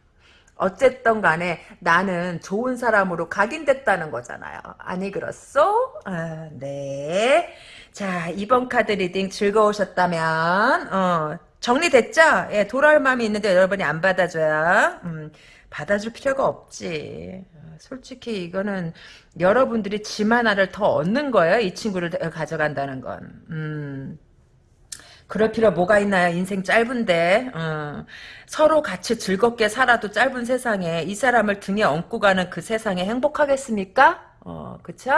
어쨌든 간에 나는 좋은 사람으로 각인됐다는 거잖아요. 아니 그렇소? 아, 네. 자 이번 카드 reading 즐거우셨다면 어, 정리됐죠? 예, 돌아올 마음이 있는데 여러분이 안 받아줘야 음, 받아줄 필요가 없지. 솔직히 이거는 여러분들이 짐 하나를 더 얻는 거예요. 이 친구를 가져간다는 건. 음. 그럴 필요 뭐가 있나요? 인생 짧은데 어. 서로 같이 즐겁게 살아도 짧은 세상에 이 사람을 등에 업고 가는 그 세상에 행복하겠습니까? 어, 그쵸?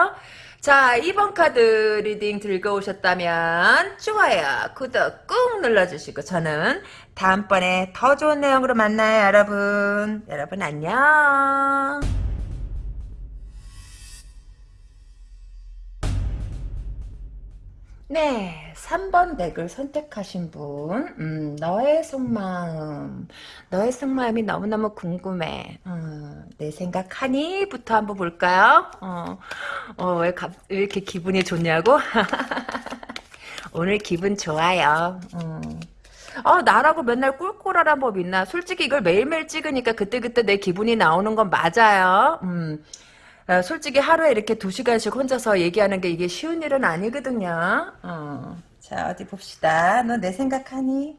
자, 이번 카드 reading 즐거우셨다면 좋아요, 구독 꾹 눌러주시고 저는 다음번에 더 좋은 내용으로 만나요, 여러분. 여러분 안녕. 네, 3번 덱을 선택하신 분, 음, 너의 속마음, 너의 속마음이 너무너무 궁금해. 어, 내 생각하니? 부터 한번 볼까요? 어, 어, 왜, 갑, 왜 이렇게 기분이 좋냐고? 오늘 기분 좋아요. 어. 아, 나라고 맨날 꿀꿀하란 법 있나? 솔직히 이걸 매일매일 찍으니까 그때그때 내 기분이 나오는 건 맞아요. 음. 어, 솔직히 하루에 이렇게 두 시간씩 혼자서 얘기하는 게 이게 쉬운 일은 아니거든요. 어. 자, 어디 봅시다. 너 내 생각하니?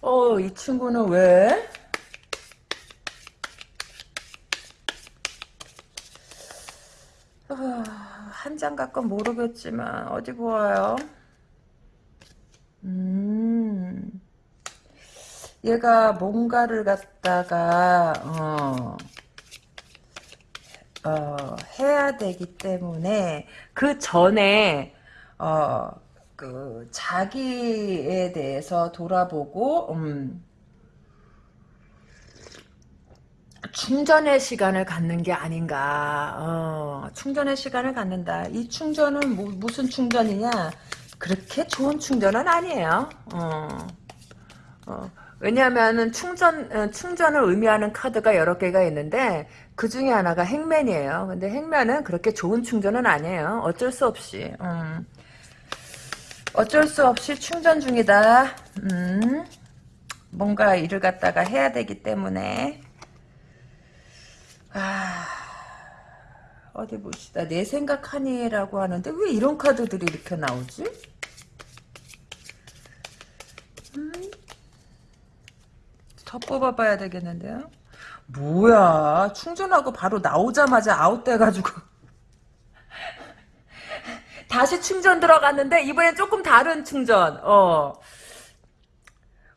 어, 이 친구는 왜? 어, 한장 갖고 모르겠지만, 어디 보아요? 음. 얘가 뭔가를 갖다가 어, 어, 해야 되기 때문에 그 전에 어, 그 자기에 대해서 돌아보고 음, 충전의 시간을 갖는 게 아닌가. 어, 충전의 시간을 갖는다. 이 충전은 뭐, 무슨 충전이냐? 그렇게 좋은 충전은 아니에요. 어, 어. 왜냐하면 충전 어, 충전을 의미하는 카드가 여러 개가 있는데 그 중에 하나가 행맨이에요. 근데 행맨은 그렇게 좋은 충전은 아니에요. 어쩔 수 없이. 음. 어쩔 수 없이 충전 중이다. 음. 뭔가 일을 갖다가 해야 되기 때문에 아 어디 봅시다. 내 생각하니라고 하는데 왜 이런 카드들이 이렇게 나오지? 더 뽑아봐야 되겠는데요? 뭐야 충전하고 바로 나오자마자 아웃돼가지고 다시 충전 들어갔는데 이번엔 조금 다른 충전 어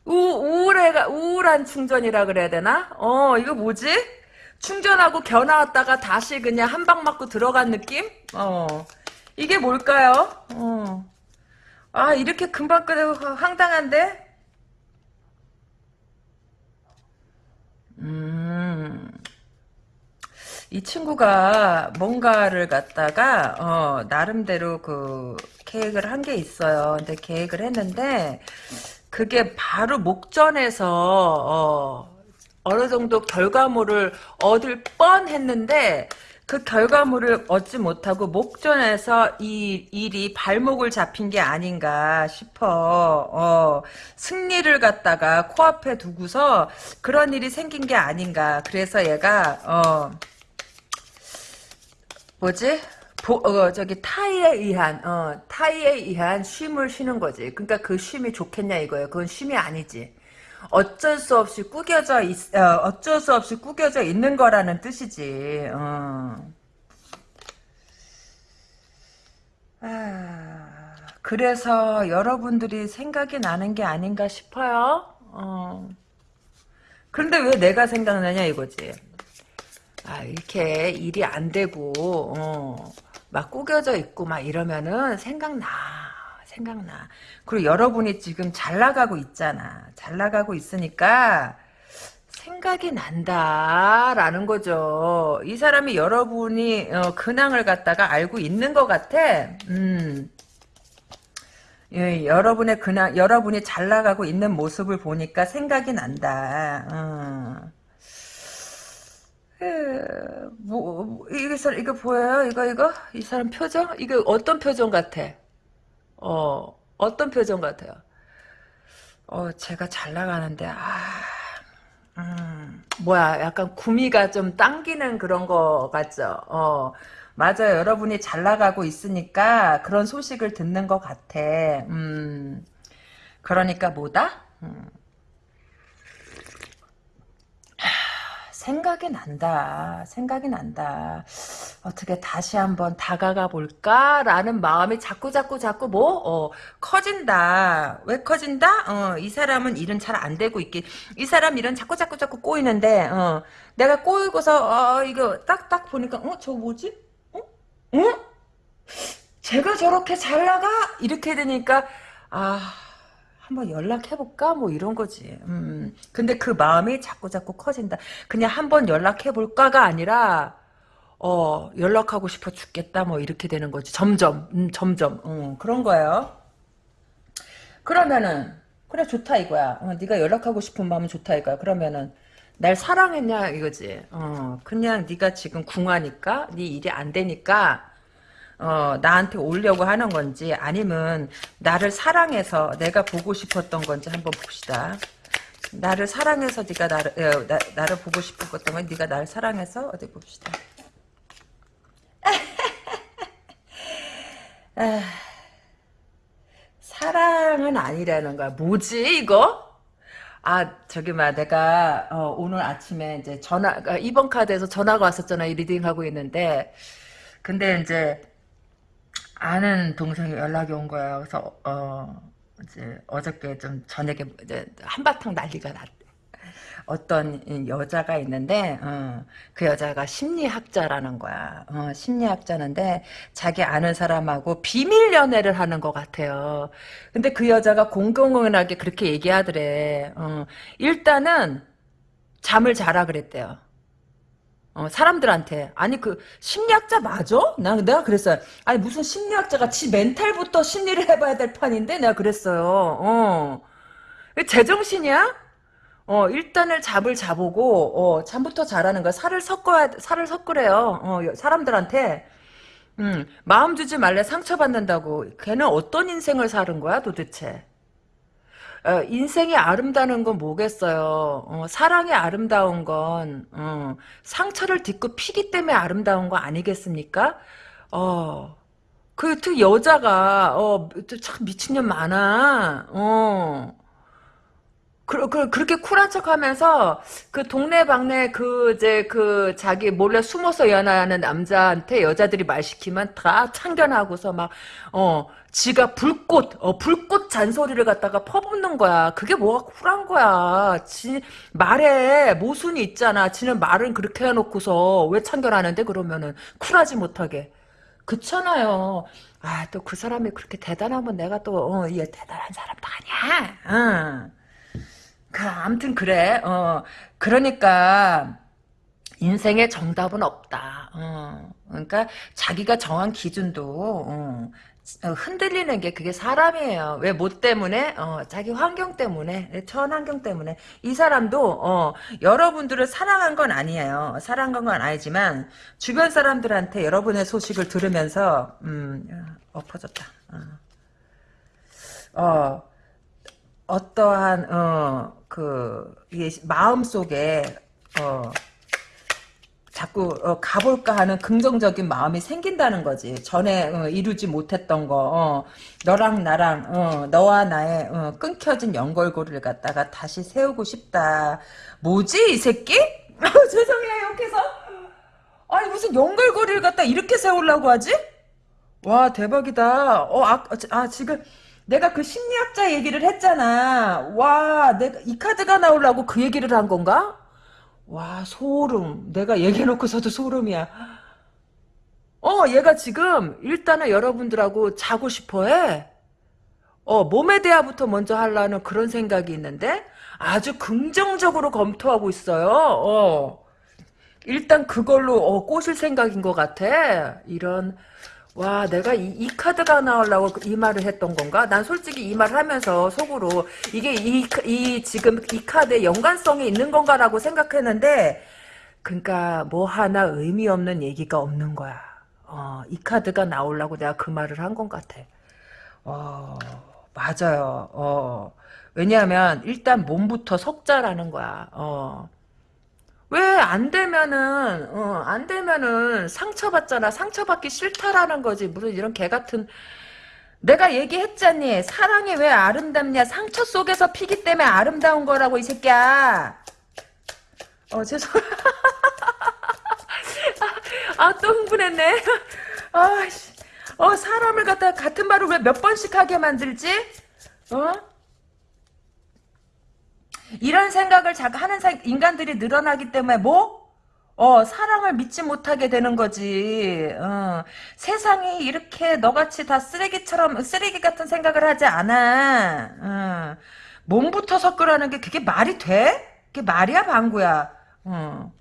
우, 우울해가 우울한 충전이라 그래야 되나? 어 이거 뭐지? 충전하고 견 나왔다가 다시 그냥 한 방 맞고 들어간 느낌? 어 이게 뭘까요? 어. 아 이렇게 금방 끄고 황당한데? 음, 이 친구가 뭔가를 갖다가 어, 나름대로 그 계획을 한 게 있어요. 근데 계획을 했는데 그게 바로 목전에서 어, 어느 정도 결과물을 얻을 뻔했는데 그 결과물을 얻지 못하고 목전에서 이 일이 발목을 잡힌 게 아닌가 싶어. 어, 승리를 갖다가 코앞에 두고서 그런 일이 생긴 게 아닌가. 그래서 얘가 어, 뭐지? 보, 어, 저기 타이에 의한 어, 타이에 의한 쉼을 쉬는 거지. 그러니까 그 쉼이 좋겠냐 이거예요. 그건 쉼이 아니지. 어쩔 수 없이 꾸겨져 있, 어, 쩔수 없이 꾸겨져 있는 거라는 뜻이지. 어. 아, 그래서 여러분들이 생각이 나는 게 아닌가 싶어요. 어. 그런데 왜 내가 생각나냐 이거지. 아 이렇게 일이 안 되고 어, 막 꾸겨져 있고 막 이러면은 생각나. 생각나. 그리고 여러분이 지금 잘 나가고 있잖아. 잘 나가고 있으니까 생각이 난다라는 거죠. 이 사람이 여러분이 어, 근황을 갖다가 알고 있는 것 같아. 음. 예, 여러분의 그냥 여러분이 잘 나가고 있는 모습을 보니까 생각이 난다. 어. 에, 뭐, 뭐, 이거 이거 보여요? 이거 이거 이 사람 표정? 이거 어떤 표정 같아? 어 어떤 표정 같아요? 어 제가 잘 나가는데 아. 음, 뭐야, 약간 구미가 좀 당기는 그런 거 같죠? 어, 맞아요. 여러분이 잘 나가고 있으니까 그런 소식을 듣는 것 같아. 음, 그러니까 뭐다? 음. 생각이 난다. 생각이 난다. 어떻게 다시 한번 다가가 볼까라는 마음이 자꾸 자꾸 자꾸 뭐 어, 커진다. 왜 커진다? 어, 이 사람은 일은 잘 안 되고 있기. 이 사람 일은 자꾸 자꾸 자꾸 꼬이는데 어, 내가 꼬이고서 어, 이거 딱딱 보니까 어, 저 뭐지? 어? 어? 제가 저렇게 잘 나가? 이렇게 되니까 아 한번 연락해볼까? 뭐 이런 거지. 음. 근데 그 마음이 자꾸 자꾸 커진다. 그냥 한번 연락해볼까가 아니라 어 연락하고 싶어 죽겠다. 뭐 이렇게 되는 거지. 점점 음, 점점 음, 그런 거예요. 그러면은 그래 좋다 이거야. 어, 네가 연락하고 싶은 마음은 좋다 이거야. 그러면은 날 사랑했냐 이거지. 어 그냥 네가 지금 궁하니까 네 일이 안 되니까 어, 나한테 오려고 하는 건지 아니면 나를 사랑해서 내가 보고 싶었던 건지 한번 봅시다. 나를 사랑해서 네가 나를 어, 나, 나를 보고 싶었던 건 네가 나를 사랑해서 어디 봅시다. 아, 사랑은 아니라는 거야. 뭐지 이거? 아 저기 막 내가 어, 오늘 아침에 이제 전화 아, 이번 카드에서 전화가 왔었잖아. 이 reading 하고 있는데 근데 이제 아는 동생이 연락이 온 거예요. 그래서 어 이제 어저께 좀 저녁에 이제 한바탕 난리가 났대. 어떤 여자가 있는데 어, 그 여자가 심리학자라는 거야. 어, 심리학자인데 자기 아는 사람하고 비밀 연애를 하는 것 같아요. 근데 그 여자가 공공연하게 그렇게 얘기하더래. 어, 일단은 잠을 자라 그랬대요. 어, 사람들한테 아니 그 심리학자 맞아? 나 내가 그랬어요. 아니 무슨 심리학자가 지 멘탈부터 심리를 해봐야 될 판인데 내가 그랬어요. 어, 제정신이야? 어 일단을 잡을 자보고 어 잠부터 자라는 거야. 살을 섞어야 살을 섞으래요. 어 사람들한테 음 마음 주지 말래 상처받는다고. 걔는 어떤 인생을 사는 거야 도대체? 어, 인생이 아름다운 건 뭐겠어요. 어, 사랑이 아름다운 건 어, 상처를 딛고 피기 때문에 아름다운 거 아니겠습니까? 어, 그, 그 여자가 어, 참 미친년 많아. 어. 그, 그, 그렇게 쿨한 척 하면서, 그 동네 방네 그, 이제, 그, 자기 몰래 숨어서 연애하는 남자한테 여자들이 말 시키면 다 참견하고서 막, 어, 지가 불꽃, 어, 불꽃 잔소리를 갖다가 퍼붓는 거야. 그게 뭐가 쿨한 거야. 지, 말에 모순이 있잖아. 지는 말은 그렇게 해놓고서 왜 참견하는데 그러면은 쿨하지 못하게. 그렇잖아요. 아, 또 그 사람이 그렇게 대단하면 내가 또, 어, 얘 대단한 사람도 아니야. 응. 그, 아무튼 그래. 어, 그러니까, 인생에 정답은 없다. 어, 그러니까, 자기가 정한 기준도, 어, 어, 흔들리는 게 그게 사람이에요. 왜 뭐 때문에? 어, 자기 환경 때문에, 처한 환경 때문에. 이 사람도 어, 여러분들을 사랑한 건 아니에요. 사랑한 건 아니지만 주변 사람들한테 여러분의 소식을 들으면서 음, 엎어졌다. 어. 어, 어떠한 어, 그 마음 속에 어, 자꾸 어, 가볼까 하는 긍정적인 마음이 생긴다는 거지. 전에 어, 이루지 못했던 거, 어, 너랑 나랑 어, 너와 나의 어, 끊겨진 연결고리를 갖다가 다시 세우고 싶다. 뭐지 이 새끼? 죄송해요 욕해서. 아니 무슨 연결고리를 갖다 이렇게 세우려고 하지? 와 대박이다. 어, 아, 아 지금 내가 그 심리학자 얘기를 했잖아. 와, 내가 이 카드가 나오려고 그 얘기를 한 건가? 와, 소름. 내가 얘기해놓고서도 소름이야. 어, 얘가 지금 일단은 여러분들하고 자고 싶어 해. 어, 몸에 대화부터 먼저 하려는 그런 생각이 있는데 아주 긍정적으로 검토하고 있어요. 어. 일단 그걸로 어, 꼬실 생각인 것 같아. 이런 와 내가 이, 이 카드가 나오려고 이 말을 했던 건가? 난 솔직히 이 말을 하면서 속으로 이게 이, 이 지금 이 카드에 연관성이 있는 건가라고 생각했는데 그러니까 뭐 하나 의미 없는 얘기가 없는 거야. 어, 이 카드가 나오려고 내가 그 말을 한 것 같아. 어, 맞아요. 어. 왜냐하면 일단 몸부터 석자라는 거야. 어. 왜 안 되면은 어, 안 되면은 상처받잖아. 상처받기 싫다라는 거지. 무슨 이런 개 같은 내가 얘기했잖니. 사랑이 왜 아름답냐? 상처 속에서 피기 때문에 아름다운 거라고 이 새끼야. 어 죄송. 아또 흥분했네. 아씨. 어 사람을 갖다 같은 말을 왜 몇 번씩 하게 만들지? 어? 이런 생각을 하는 사- 인간들이 늘어나기 때문에 뭐? 어, 사랑을 믿지 못하게 되는 거지. 어, 세상이 이렇게 너같이 다 쓰레기처럼, 쓰레기 같은 생각을 하지 않아. 어, 몸부터 섞으라는 게 그게 말이 돼? 그게 말이야, 방구야. 어.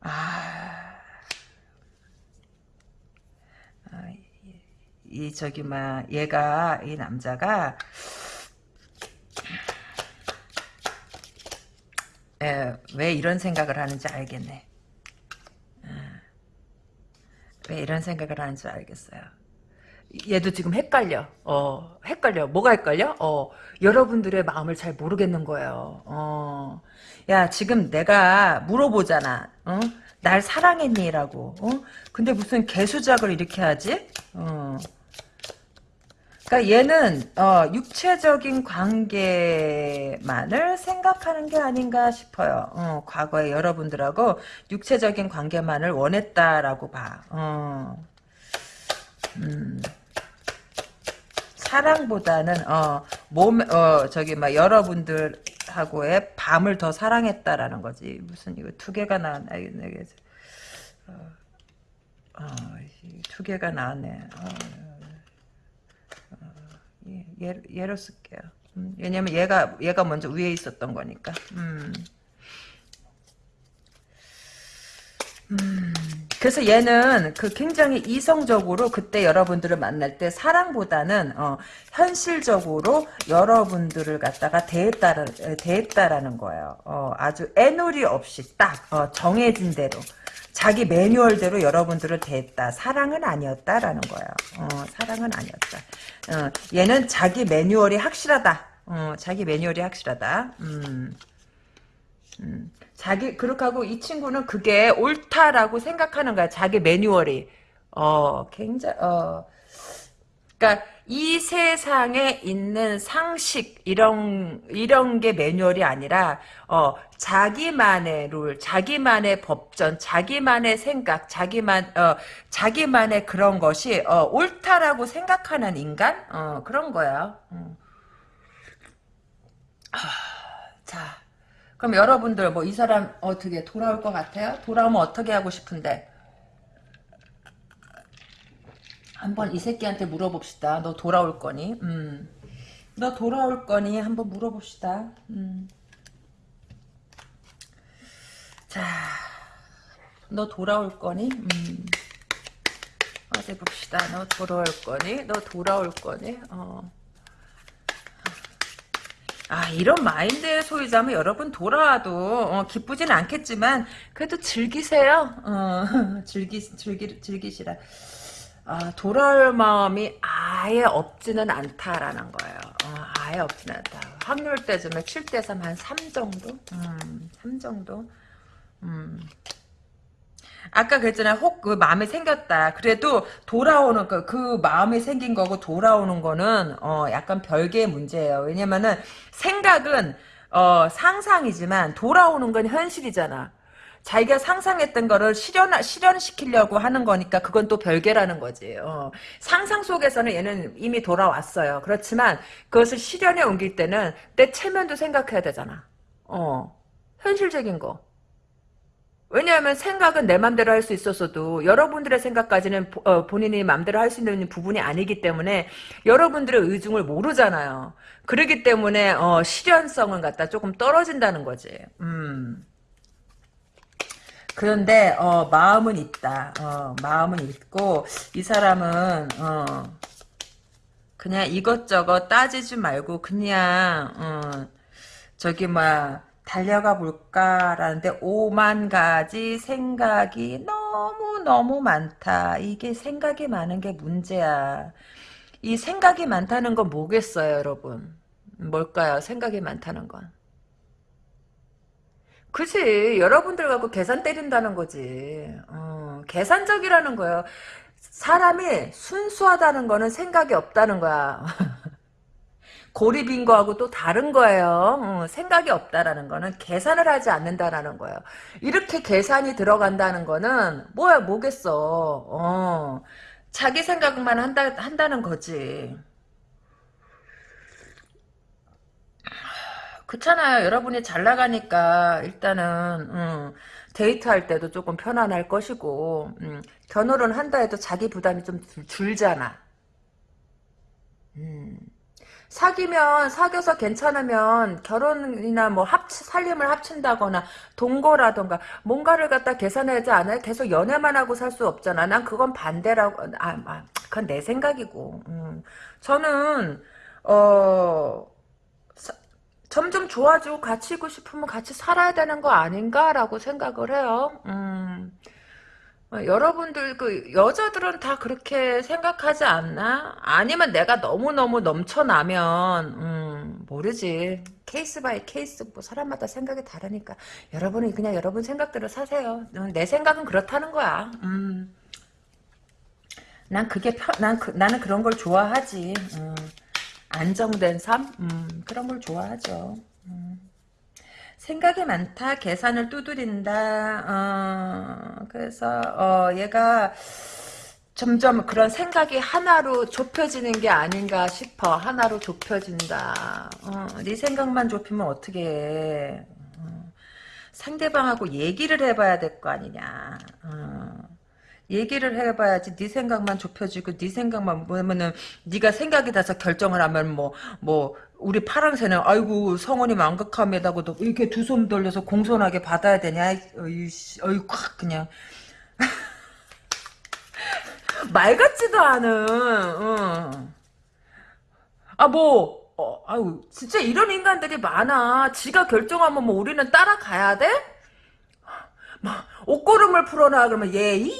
아, 이 저기 막 얘가 이 남자가 에, 왜 이런 생각을 하는지 알겠네. 어, 왜 이런 생각을 하는지 알겠어요. 얘도 지금 헷갈려. 어, 헷갈려. 뭐가 헷갈려? 어, 여러분들의 마음을 잘 모르겠는 거예요. 어, 야, 지금 내가 물어보잖아. 어? 날 사랑했니?라고. 어? 근데 무슨 개수작을 이렇게 하지? 어. 그러니까 얘는 어, 육체적인 관계만을 생각하는 게 아닌가 싶어요. 어, 과거에 여러분들하고 육체적인 관계만을 원했다라고 봐. 어. 음. 사랑보다는 어, 몸, 어, 저기 막 여러분들하고의 밤을 더 사랑했다라는 거지. 무슨 이거 두 개가 나왔네. 이게 어, 어, 두 개가 나왔네. 어. 얘, 얘로 쓸게요. 음, 왜냐면 얘가 얘가 먼저 위에 있었던 거니까. 음. 음. 그래서 얘는 그 굉장히 이성적으로 그때 여러분들을 만날 때 사랑보다는 어, 현실적으로 여러분들을 갖다가 대했다라, 대했다라는 거예요. 어, 아주 애놀이 없이 딱 어, 정해진 대로 자기 매뉴얼대로 여러분들을 대했다. 사랑은 아니었다라는 거예요. 어, 사랑은 아니었다. 어, 얘는 자기 매뉴얼이 확실하다. 어, 자기 매뉴얼이 확실하다. 음, 음. 자기 그렇게 하고 이 친구는 그게 옳다라고 생각하는 거야. 자기 매뉴얼이. 어, 굉장히 어. 그러니까 이 세상에 있는 상식 이런 이런 게 매뉴얼이 아니라 어 자기만의 룰, 자기만의 법전, 자기만의 생각, 자기만 어 자기만의 그런 것이 어 옳다라고 생각하는 인간 어 그런 거야. 음. 하, 자, 그럼 여러분들 뭐 이 사람 어떻게 돌아올 것 같아요? 돌아오면 어떻게 하고 싶은데? 한번 이 새끼한테 물어봅시다. 너 돌아올 거니? 음. 너 돌아올 거니? 한번 물어봅시다. 음. 자, 너 돌아올 거니? 음. 어디 봅시다. 너 돌아올 거니? 너 돌아올 거니? 어. 아 이런 마인드의 소유자면 여러분 돌아와도 어, 기쁘진 않겠지만 그래도 즐기세요. 어, 즐기 즐기 즐기시라. 아, 돌아올 마음이 아예 없지는 않다라는 거예요. 어, 아예 없지는 않다. 확률 때쯤에 7대 3 한 3 정도? 음, 3 정도? 음. 아까 그랬잖아요. 혹 그 마음이 생겼다. 그래도 돌아오는 그, 그 마음이 생긴 거고 돌아오는 거는 어 약간 별개의 문제예요. 왜냐면은 생각은 어 상상이지만 돌아오는 건 현실이잖아. 자기가 상상했던 거를 실현 실현시키려고 하는 거니까 그건 또 별개라는 거지. 어. 상상 속에서는 얘는 이미 돌아왔어요. 그렇지만 그것을 실현에 옮길 때는 내 체면도 생각해야 되잖아. 어. 현실적인 거. 왜냐하면 생각은 내 맘대로 할 수 있었어도 여러분들의 생각까지는 보, 어, 본인이 맘대로 할 수 있는 부분이 아니기 때문에 여러분들의 의중을 모르잖아요. 그러기 때문에 어, 실현성은 갖다 조금 떨어진다는 거지. 음. 그런데 어, 마음은 있다. 어, 마음은 있고 이 사람은 어, 그냥 이것저것 따지지 말고 그냥 어, 저기 막 달려가 볼까라는데 오만 가지 생각이 너무너무 많다. 이게 생각이 많은 게 문제야. 이 생각이 많다는 건 뭐겠어요, 여러분? 뭘까요? 생각이 많다는 건. 그지 여러분들 갖고 계산 때린다는 거지 어, 계산적이라는 거예요 사람이 순수하다는 거는 생각이 없다는 거야 고립인 거하고 또 다른 거예요. 어, 생각이 없다라는 거는 계산을 하지 않는다라는 거예요. 이렇게 계산이 들어간다는 거는 뭐야 뭐겠어. 어, 자기 생각만 한다, 한다는 거지. 그렇잖아요. 여러분이 잘 나가니까 일단은 음, 데이트할 때도 조금 편안할 것이고 음, 결혼을 한다 해도 자기 부담이 좀 줄잖아. 음. 사귀면 사귀어서 괜찮으면 결혼이나 뭐 합치 살림을 합친다거나 동거라던가 뭔가를 갖다 계산하지 않아요. 계속 연애만 하고 살 수 없잖아. 난 그건 반대라고 아, 아 그건 내 생각이고. 음. 저는 어 사, 점점 좋아지고 같이 있고 싶으면 같이 살아야 되는 거 아닌가라고 생각을 해요. 음. 어, 여러분들 그 여자들은 다 그렇게 생각하지 않나? 아니면 내가 너무너무 넘쳐나면 음, 모르지. case by case 뭐 사람마다 생각이 다르니까 여러분은 그냥 여러분 생각대로 사세요. 어, 내 생각은 그렇다는 거야. 음. 난 그게 편, 난 그, 나는 그런 걸 좋아하지. 음. 안정된 삶? 음, 그런 걸 좋아하죠. 음. 생각이 많다. 계산을 두드린다. 어, 그래서 어, 얘가 점점 그런 생각이 하나로 좁혀지는 게 아닌가 싶어. 하나로 좁혀진다. 어, 네 생각만 좁히면 어떻게 해. 어, 상대방하고 얘기를 해봐야 될 거 아니냐. 어. 얘기를 해봐야지 네 생각만 좁혀지고 네 생각만 뭐냐면은 네가 생각이 나서 결정을 하면 뭐뭐 뭐 우리 파랑새는 아이고 성원이 망극함에다가도 이렇게 두 손 돌려서 공손하게 받아야 되냐 어이 어이 콱 그냥 말 같지도 않은 어. 아뭐 어, 아유 진짜 이런 인간들이 많아 지가 결정하면 뭐 우리는 따라가야 돼? 막 옷고름을 풀어놔 그러면 예이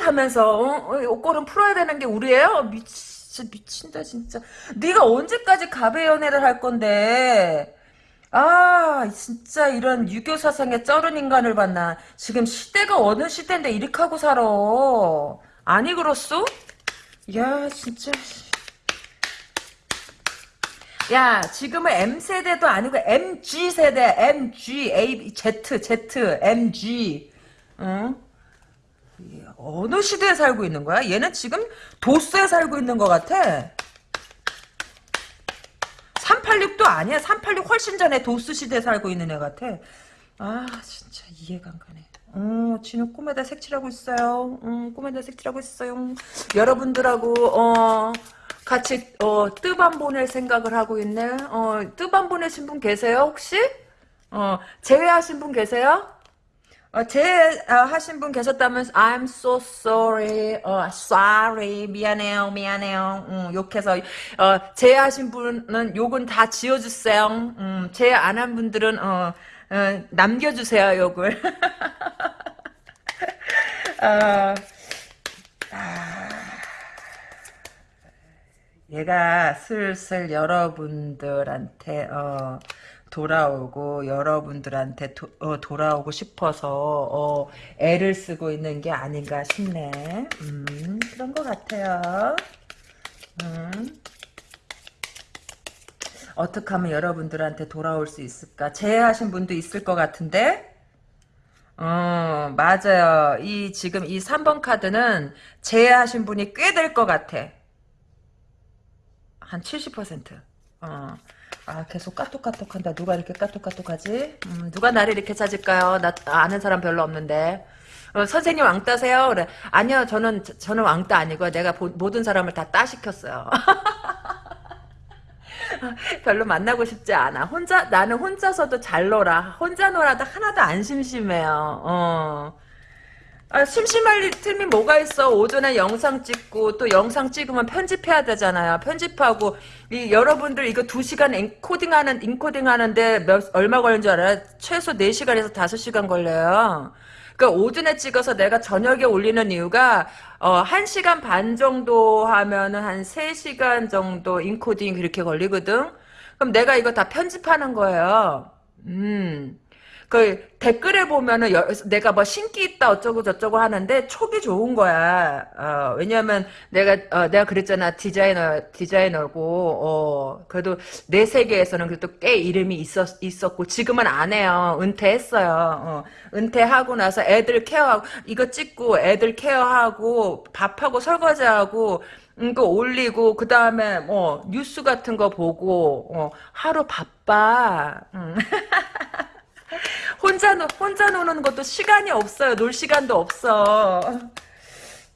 하면서 어? 어? 옷걸음 풀어야 되는 게 우리예요? 미치, 미친다 진짜. 네가 언제까지 가베 연애를 할 건데? 아 진짜 이런 유교 사상에 쩔은 인간을 봤나. 지금 시대가 어느 시대인데 이렇게 하고 살아. 아니 그렇소? 야 진짜. 야 지금은 M세대도 아니고 MG세대 MG A Z Z MG 응? 어느 시대에 살고 있는 거야? 얘는 지금 도스에 살고 있는 것 같아. 386도 아니야. 386 훨씬 전에 도스 시대에 살고 있는 애 같아. 아 진짜 이해가 안 가네. 어, 지는 꿈에다 색칠하고 있어요. 음, 꿈에다 색칠하고 있어요. 여러분들하고 어 같이 어 뜨밤 보낼 생각을 하고 있네. 어 뜨밤 보내신 분 계세요 혹시? 어 제외하신 분 계세요? 어, 제하신 어, 분 계셨다면 I'm so sorry, 어, sorry, 미안해요, 미안해요. 음, 욕해서 어, 제 하신 분은 욕은 다 지어주세요. 음, 제안 한 분들은 어, 어, 남겨주세요, 욕을. 어, 아, 얘가 슬슬 여러분들한테 어, 돌아오고 여러분들한테 도, 어, 돌아오고 싶어서 어, 애를 쓰고 있는 게 아닌가 싶네. 음, 그런 것 같아요. 음. 어떻게 하면 여러분들한테 돌아올 수 있을까? 제외하신 분도 있을 것 같은데? 어, 맞아요. 이, 지금 이 3번 카드는 제외하신 분이 꽤 될 것 같아. 한 70%. 어. 아, 계속 까똑까똑 한다. 누가 이렇게 까똑까똑 하지? 음, 누가 나를 이렇게 찾을까요? 나 아는 사람 별로 없는데. 어, 선생님 왕따세요? 그래. 아니요, 저는, 저는 왕따 아니고요. 내가 보, 모든 사람을 다 따시켰어요. 별로 만나고 싶지 않아. 혼자, 나는 혼자서도 잘 놀아. 혼자 놀아도 하나도 안 심심해요. 어. 아, 심심할 틈이 뭐가 있어. 오전에 영상 찍고, 또 영상 찍으면 편집해야 되잖아요. 편집하고, 이, 여러분들 이거 2시간 엔코딩 하는, 인코딩 하는데 몇, 얼마 걸리는 줄 알아요? 최소 4시간에서 5시간 걸려요. 그러니까 오전에 찍어서 내가 저녁에 올리는 이유가 어 1시간 반 정도 하면은 한 3시간 정도 인코딩 그렇게 걸리거든. 그럼 내가 이거 다 편집하는 거예요. 음. 그 댓글에 보면은 여, 내가 뭐 신기 있다 어쩌고 저쩌고 하는데 촉이 좋은 거야. 어, 왜냐면 내가 어, 내가 그랬잖아 디자이너 디자이너고 어, 그래도 내 세계에서는 그래도 꽤 이름이 있었 있었고 지금은 안 해요. 은퇴했어요. 어, 은퇴하고 나서 애들 케어하고 이거 찍고 애들 케어하고 밥하고 설거지하고 이거 올리고 그 다음에 뭐 뉴스 같은 거 보고 어, 하루 바빠. 음. 혼자, 노, 혼자 노는 것도 시간이 없어요. 놀 시간도 없어.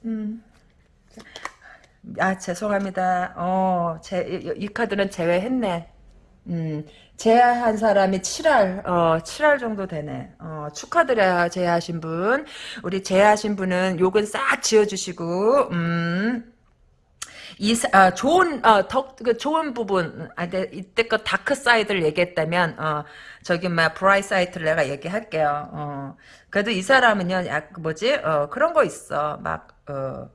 음. 아, 죄송합니다. 어, 제, 이, 이 카드는 재회했네. 음, 재회한 사람이 7할, 어, 7할 정도 되네. 어, 축하드려요, 재회하신 분. 우리 재회하신 분은 욕은 싹 지워주시고, 음, 이 아, 좋은 어, 덕, 그 좋은 부분 아, 내, 이때껏 dark side를 얘기했다면 어, 저기 막 bright side를 내가 얘기할게요. 어, 그래도 이 사람은요, 약 뭐지? 어, 그런 거 있어. 막 어,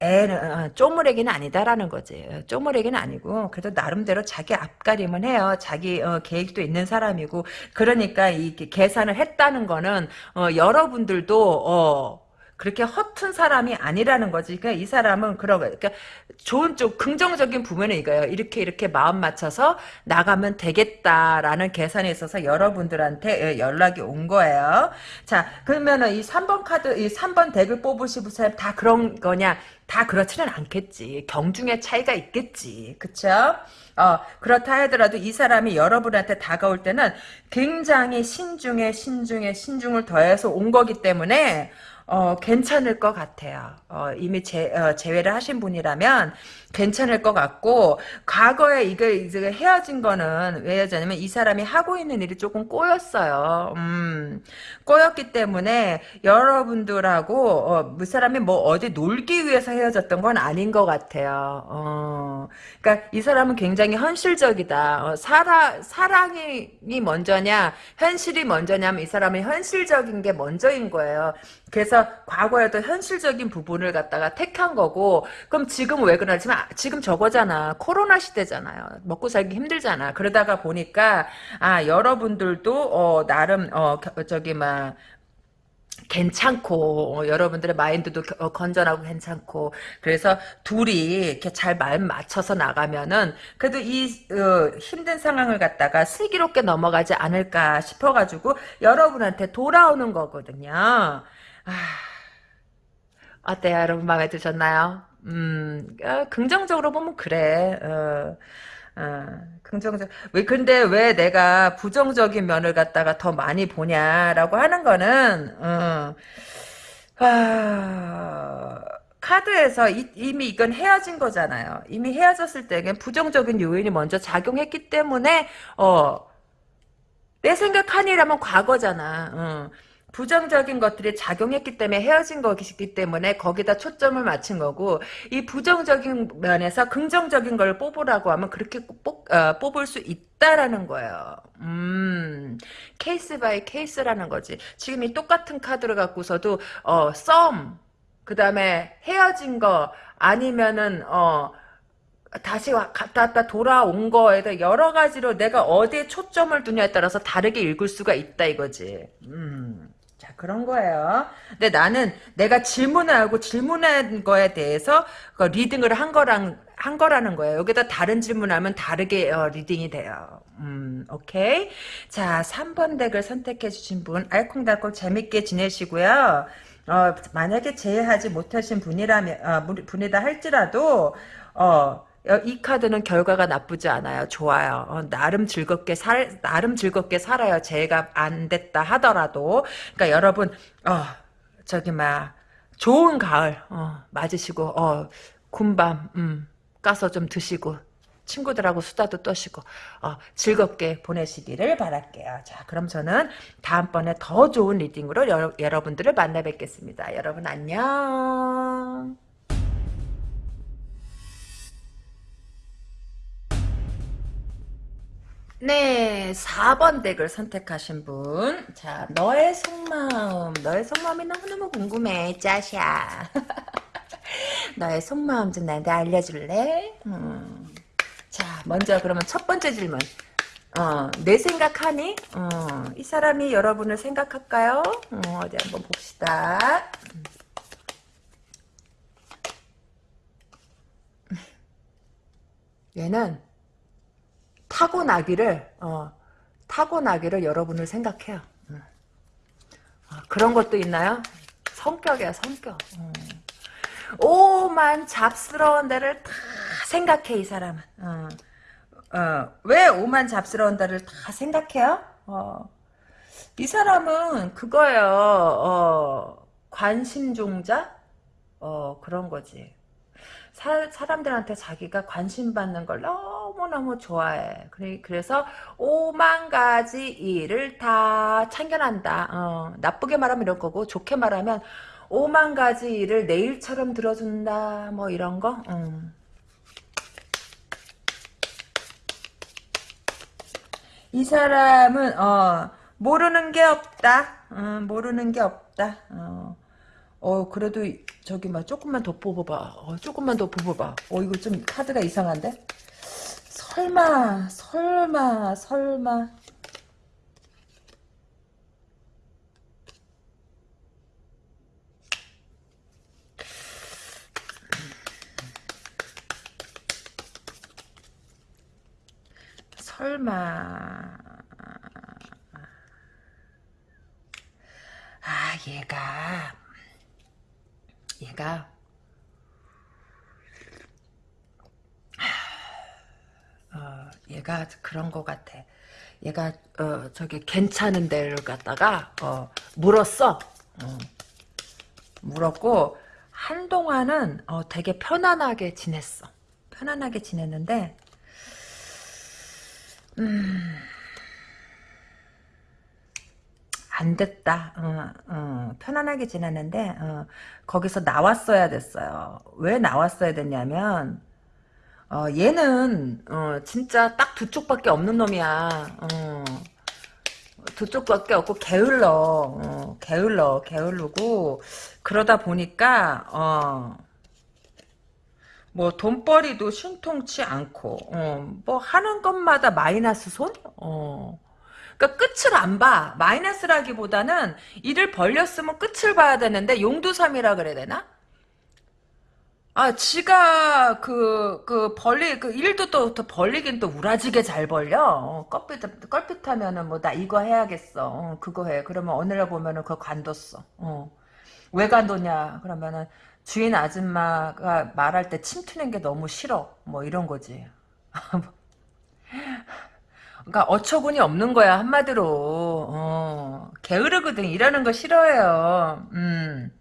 애는 어, 쪼무래기는 아니다라는 거지. 어, 쪼무래기는 아니고 그래도 나름대로 자기 앞가림은 해요. 자기 어, 계획도 있는 사람이고 그러니까 이 계산을 했다는 거는 어, 여러분들도 어, 그렇게 허튼 사람이 아니라는 거지. 그러니까 이 사람은 그런 거, 그러니까 좋은 쪽, 긍정적인 부분은 이거예요. 이렇게 이렇게 마음 맞춰서 나가면 되겠다라는 계산이 있어서 여러분들한테 예, 연락이 온 거예요. 자, 그러면은 이 3번 카드, 이 3번 덱을 뽑으시는 사람 다 그런 거냐? 다 그렇지는 않겠지. 경중의 차이가 있겠지. 그쵸? 어, 그렇다 하더라도 이 사람이 여러분한테 다가올 때는 굉장히 신중에 신중에 신중을 더해서 온 거기 때문에 어, 괜찮을 것 같아요. 어, 이미 제, 어, 제외를 하신 분이라면 괜찮을 것 같고 과거에 이게 이제 헤어진 거는 왜 헤어졌냐면 이 사람이 하고 있는 일이 조금 꼬였어요. 음, 꼬였기 때문에 여러분들하고 어, 그 사람이 뭐 어디 놀기 위해서 헤어졌던 건 아닌 것 같아요. 어, 그러니까 이 사람은 굉장히 현실적이다. 어, 사랑 사랑이 먼저냐 현실이 먼저냐면 이 사람은 현실적인 게 먼저인 거예요. 그래서 과거에도 현실적인 부분을 갖다가 택한 거고 그럼 지금 왜 그러냐면 지금 저거잖아. 코로나 시대잖아요. 먹고 살기 힘들잖아. 그러다가 보니까 아 여러분들도 어 나름 어 저기 막 괜찮고 어, 여러분들의 마인드도 어, 건전하고 괜찮고 그래서 둘이 이렇게 잘 마음 맞춰서 나가면은 그래도 이 어, 힘든 상황을 갖다가 슬기롭게 넘어가지 않을까 싶어가지고 여러분한테 돌아오는 거거든요. 아, 어때요 여러분 마음에 드셨나요? 음, 아, 긍정적으로 보면 그래. 어, 어, 긍정적. 왜 근데 왜 내가 부정적인 면을 갖다가 더 많이 보냐라고 하는 거는 어, 아, 카드에서 이, 미 이건 헤어진 거잖아요. 이미 헤어졌을 때는 부정적인 요인이 먼저 작용했기 때문에 어, 내 생각하니라면 과거잖아. 어. 부정적인 것들이 작용했기 때문에 헤어진 것이기 때문에 거기다 초점을 맞춘 거고 이 부정적인 면에서 긍정적인 걸 뽑으라고 하면 그렇게 뽑, 어, 뽑을 수 있다라는 거예요. 음, case by case라는 거지. 지금 이 똑같은 카드를 갖고서도 어, 썸, 그 다음에 헤어진 거 아니면은 어 다시 갔다 왔다 돌아온 거에 대해 여러 가지로 내가 어디에 초점을 두냐에 따라서 다르게 읽을 수가 있다 이거지. 음. 자, 그런 거예요. 근데 나는 내가 질문을 하고 질문한 거에 대해서 그 reading을 한 거랑, 한 거라는 거예요. 여기다 다른 질문하면 다르게 어, reading이 돼요. 음, 오케이. 자, 3번 deck을 선택해 주신 분, 알콩달콩 재밌게 지내시고요. 어, 만약에 재회하지 못하신 분이라면, 어, 분이다 할지라도, 어, 이 카드는 결과가 나쁘지 않아요. 좋아요. 어, 나름 즐겁게 살, 나름 즐겁게 살아요. 재회가 안 됐다 하더라도. 그러니까 여러분, 어, 저기, 막, 좋은 가을, 어, 맞으시고, 어, 군밤, 음, 까서 좀 드시고, 친구들하고 수다도 떠시고, 어, 즐겁게 보내시기를 바랄게요. 자, 그럼 저는 다음번에 더 좋은 리딩으로 여, 여러분들을 만나 뵙겠습니다. 여러분 안녕. 네, 4번 덱을 선택하신 분. 자, 너의 속마음. 너의 속마음이 너무너무 궁금해, 짜샤. 너의 속마음 좀 나한테 알려줄래? 음. 자, 먼저 그러면 첫 번째 질문. 어, 내 생각하니? 어, 이 사람이 여러분을 생각할까요? 어, 디 한번 봅시다. 얘는 타고나기를 어, 타고나기를 여러분을 생각해요. 음. 어, 그런 것도 있나요? 성격이야 성격. 음. 오만 잡스러운 데를 다 생각해 이 사람은. 어. 어, 왜 오만 잡스러운 데를 다 생각해요? 어. 이 사람은 그거예요. 어, 관심종자? 어, 그런 거지. 사, 사람들한테 자기가 관심 받는 걸 너무너무 좋아해. 그래, 그래서 오만 가지 일을 다 참견한다. 어, 나쁘게 말하면 이런 거고, 좋게 말하면 오만 가지 일을 내일처럼 들어준다. 뭐 이런 거. 음. 이 사람은 어, 모르는 게 없다. 어, 모르는 게 없다. 어. 어 그래도 저기 막 조금만 더 뽑아봐. 어, 조금만 더 뽑아봐. 어 이거 좀 카드가 이상한데? 설마 설마 설마 설마 아 얘가 얘가 어, 얘가 그런 것 같아. 얘가 어, 저기 괜찮은 데를 갖다가 어, 물었어. 어. 물었고 한동안은 어, 되게 편안하게 지냈어. 편안하게 지냈는데 음, 안 됐다. 어, 어, 편안하게 지냈는데 어, 거기서 나왔어야 됐어요. 왜 나왔어야 됐냐면 어, 얘는 어, 진짜 딱 두 쪽밖에 없는 놈이야. 어, 두 쪽밖에 없고 게을러. 어, 게을러. 게을르고 그러다 보니까 어, 뭐 돈벌이도 신통치 않고 어, 뭐 하는 것마다 마이너스 손? 어. 그러니까 끝을 안 봐. 마이너스라기보다는 일을 벌렸으면 끝을 봐야 되는데 용두삼이라 그래야 되나? 아, 지가 그, 그 벌리, 그 일도 또, 또 벌리긴 또 우라지게 잘 벌려. 어, 껄핏, 껄핏하면은 뭐 나 이거 해야겠어. 어, 그거 해. 그러면 어느 날 보면은 그거 관뒀어. 어. 왜 관뒀냐? 그러면은 주인 아줌마가 말할 때 침투는 게 너무 싫어. 뭐 이런 거지. 그러니까 어처구니 없는 거야 한마디로. 어, 게으르거든. 일하는 거 싫어해요. 음.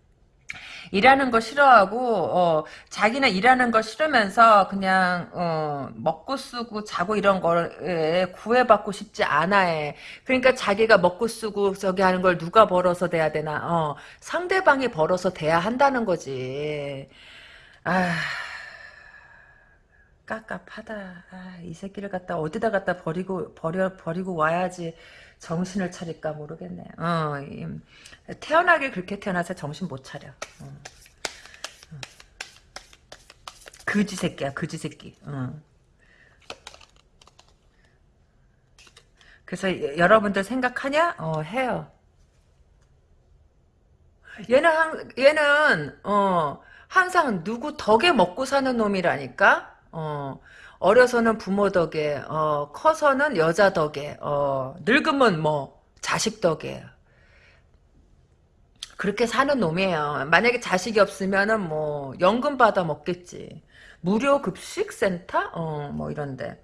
일하는 거 싫어하고 어, 자기는 일하는 거 싫으면서 그냥 어, 먹고 쓰고 자고 이런 거에 구애받고 싶지 않아 해. 그러니까 자기가 먹고 쓰고 저기 하는 걸 누가 벌어서 돼야 되나? 어, 상대방이 벌어서 돼야 한다는 거지. 아. 깝깝하다. 아, 이 새끼를 갖다 어디다 갖다 버리고 버려 버리고 와야지 정신을 차릴까 모르겠네. 어, 태어나길 그렇게 태어나서 정신 못 차려. 어. 어. 그지 새끼야, 그지 새끼. 어. 그래서 여러분들 생각하냐? 어, 해요. 얘는 한, 얘는 어 항상 누구 덕에 먹고 사는 놈이라니까. 어 어려서는 부모 덕에, 어 커서는 여자 덕에, 어 늙으면 뭐 자식 덕에. 그렇게 사는 놈이에요. 만약에 자식이 없으면은 뭐 연금 받아 먹겠지. 무료 급식 센터? 어, 뭐 이런데.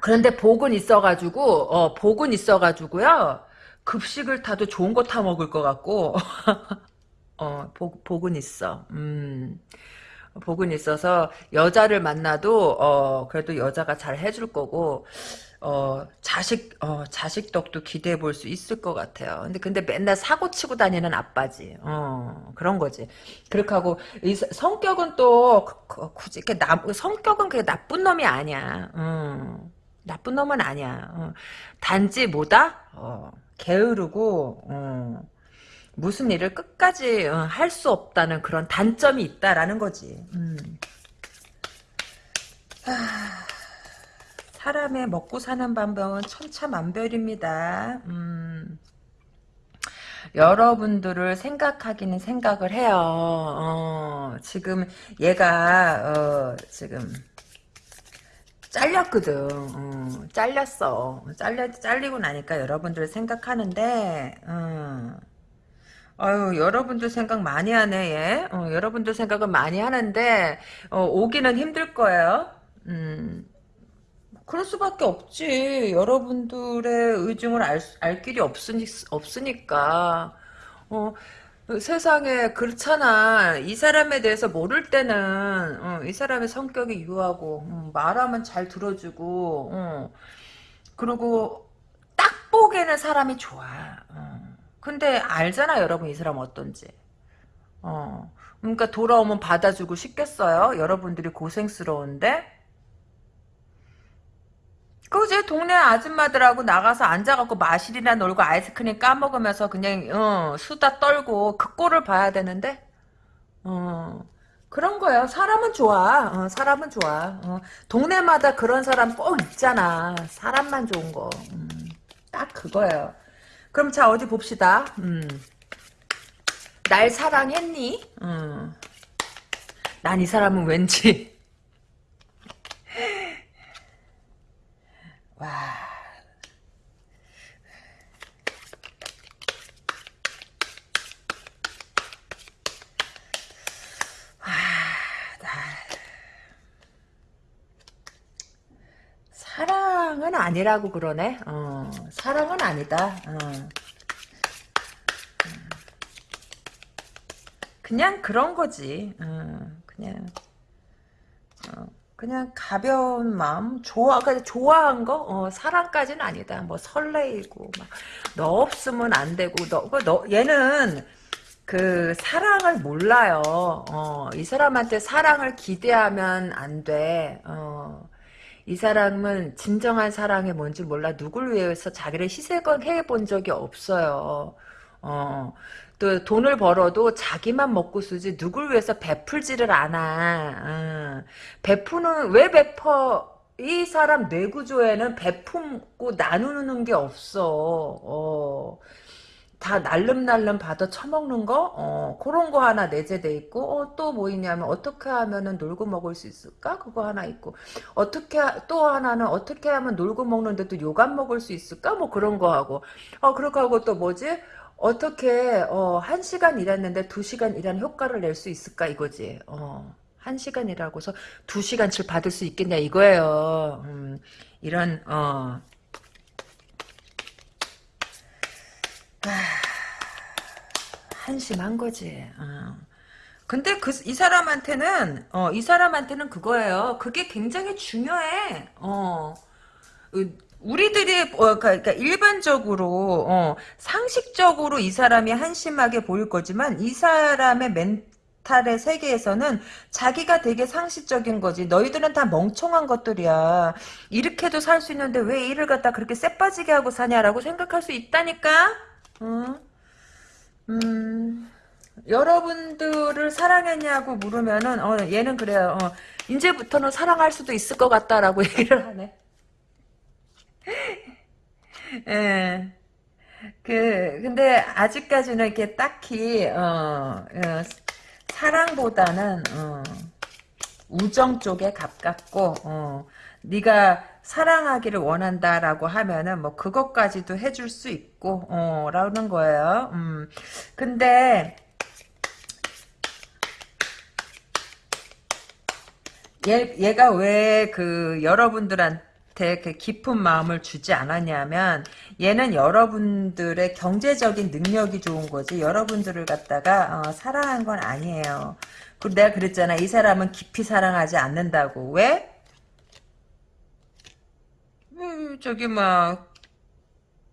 그런데 복은 있어가지고, 어, 복은 있어가지고요. 급식을 타도 좋은 거 타 먹을 것 같고, 어, 복, 복은 있어. 음. 복은 있어서 여자를 만나도 어 그래도 여자가 잘 해줄 거고 어 자식 어 자식 덕도 기대해 볼 수 있을 것 같아요. 근데 근데 맨날 사고 치고 다니는 아빠지. 어 그런 거지. 그렇게 하고 이 성격은 또 그, 그, 굳이 이렇게 나 성격은 그게 나쁜 놈이 아니야. 음. 나쁜 놈은 아니야. 어. 단지 뭐다? 어, 게으르고 어. 무슨 일을 끝까지 어, 할수 없다는 그런 단점이 있다라는 거지. 음. 하, 사람의 먹고 사는 방법은 천차만별입니다. 음. 여러분들을 생각하기는 생각을 해요. 어, 지금 얘가 어, 지금 잘렸거든. 어, 잘렸어. 잘려 잘리고 나니까 여러분들을 생각하는데. 어. 아유, 여러분들 생각 많이 하네, 얘. 어, 여러분들 생각은 많이 하는데, 어, 오기는 힘들 거예요. 음, 그럴 수밖에 없지. 여러분들의 의중을 알, 알 길이 없으니, 없으니까. 어, 세상에 그렇잖아. 이 사람에 대해서 모를 때는 어, 이 사람의 성격이 유하고 음, 말하면 잘 들어주고 어, 그리고 딱 보기에는 사람이 좋아. 어. 근데 알잖아 여러분 이 사람 어떤지. 어. 그러니까 돌아오면 받아주고 싶겠어요? 여러분들이 고생스러운데? 그제 동네 아줌마들하고 나가서 앉아갖고 마실이나 놀고 아이스크림 까먹으면서 그냥 어, 수다 떨고 그 꼴을 봐야 되는데 어, 그런 거예요. 사람은 좋아. 어, 사람은 좋아. 어, 동네마다 그런 사람 꼭 있잖아. 사람만 좋은 거. 음, 딱 그거예요. 그럼 자 어디 봅시다. 음. 날 사랑했니? 음. 난이 사람은 왠지 와. 와, 나 사랑은 아니라고 그러네. 어, 사랑은 아니다. 어. 그냥 그런 거지. 어, 그냥 어, 그냥 가벼운 마음, 좋아, 그냥 좋아한 거, 어, 사랑까지는 아니다. 뭐 설레이고, 막, 너 없으면 안 되고, 너, 그 너, 얘는 그 사랑을 몰라요. 어, 이 사람한테 사랑을 기대하면 안 돼. 어, 이 사람은 진정한 사랑이 뭔지 몰라. 누굴 위해서 자기를 희생해 본 적이 없어요. 어, 또 돈을 벌어도 자기만 먹고 쓰지 누굴 위해서 베풀지를 않아. 어. 베푸는 왜 베퍼? 이 사람 뇌구조에는 베품고 나누는 게 없어. 어. 다 날름날름 받아 처먹는 거, 어, 그런 거 하나 내재돼 있고, 어, 또 뭐 있냐면, 어떻게 하면은 놀고 먹을 수 있을까? 그거 하나 있고, 어떻게, 또 하나는 어떻게 하면 놀고 먹는데도 요감 먹을 수 있을까? 뭐 그런 거 하고, 어, 그렇게 하고 또 뭐지? 어떻게 어, 한 시간 일했는데 두 시간 일하는 효과를 낼 수 있을까 이거지. 어, 한 시간 일하고서 두 시간치를 받을 수 있겠냐 이거예요. 음, 이런 어. 아, 한심한 거지. 어. 근데 그 이 사람한테는 어, 이 사람한테는 그거예요. 그게 굉장히 중요해. 어. 우리들이 어, 그러니까 일반적으로 어, 상식적으로 이 사람이 한심하게 보일 거지만 이 사람의 멘탈의 세계에서는 자기가 되게 상식적인 거지. 너희들은 다 멍청한 것들이야. 이렇게도 살 수 있는데 왜 일을 갖다 그렇게 쎄빠지게 하고 사냐라고 생각할 수 있다니까. 어? 음. 여러분들을 사랑했냐고 물으면은 어, 얘는 그래요. 어, 이제부터는 사랑할 수도 있을 것 같다라고 얘기를 하네. 예. 그 근데 아직까지는 이렇게 딱히 어, 어, 사랑보다는 어, 우정 쪽에 가깝고 어, 네가 사랑하기를 원한다라고 하면은 뭐 그것까지도 해줄 수 있고 어, 라는 거예요. 음. 근데 얘, 얘가 왜 그 여러분들한테 그 깊은 마음을 주지 않았냐면 얘는 여러분들의 경제적인 능력이 좋은 거지 여러분들을 갖다가 어, 사랑한 건 아니에요. 그리고 내가 그랬잖아. 이 사람은 깊이 사랑하지 않는다고. 왜? 음, 저기 뭐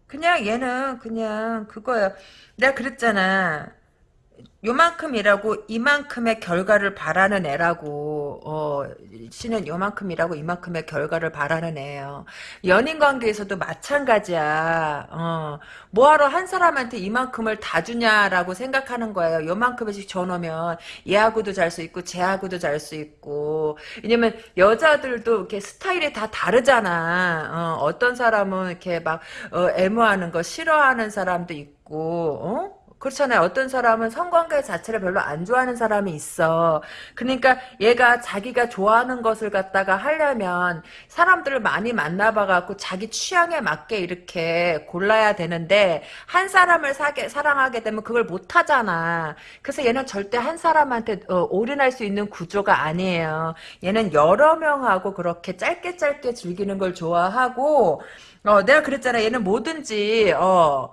그냥 얘는 그냥 그거예요. 내가 그랬잖아. 요만큼이라고 이만큼의 결과를 바라는 애라고 어 씨는 요만큼이라고 이만큼의 결과를 바라는 애예요. 연인 관계에서도 마찬가지야. 어 뭐하러 한 사람한테 이만큼을 다 주냐라고 생각하는 거예요. 요만큼씩 줘놓으면 얘하고도 잘 수 있고 쟤하고도 잘 수 있고 왜냐면 여자들도 이렇게 스타일이 다 다르잖아. 어, 어떤 사람은 이렇게 막 어, 애무하는 거 싫어하는 사람도 있고 어? 그렇잖아요. 어떤 사람은 성관계 자체를 별로 안 좋아하는 사람이 있어. 그러니까 얘가 자기가 좋아하는 것을 갖다가 하려면 사람들을 많이 만나봐갖고 자기 취향에 맞게 이렇게 골라야 되는데 한 사람을 사게, 사랑하게 되면 그걸 못하잖아. 그래서 얘는 절대 한 사람한테 어, 올인할 수 있는 구조가 아니에요. 얘는 여러 명하고 그렇게 짧게 짧게 즐기는 걸 좋아하고 어, 내가 그랬잖아. 얘는 뭐든지 어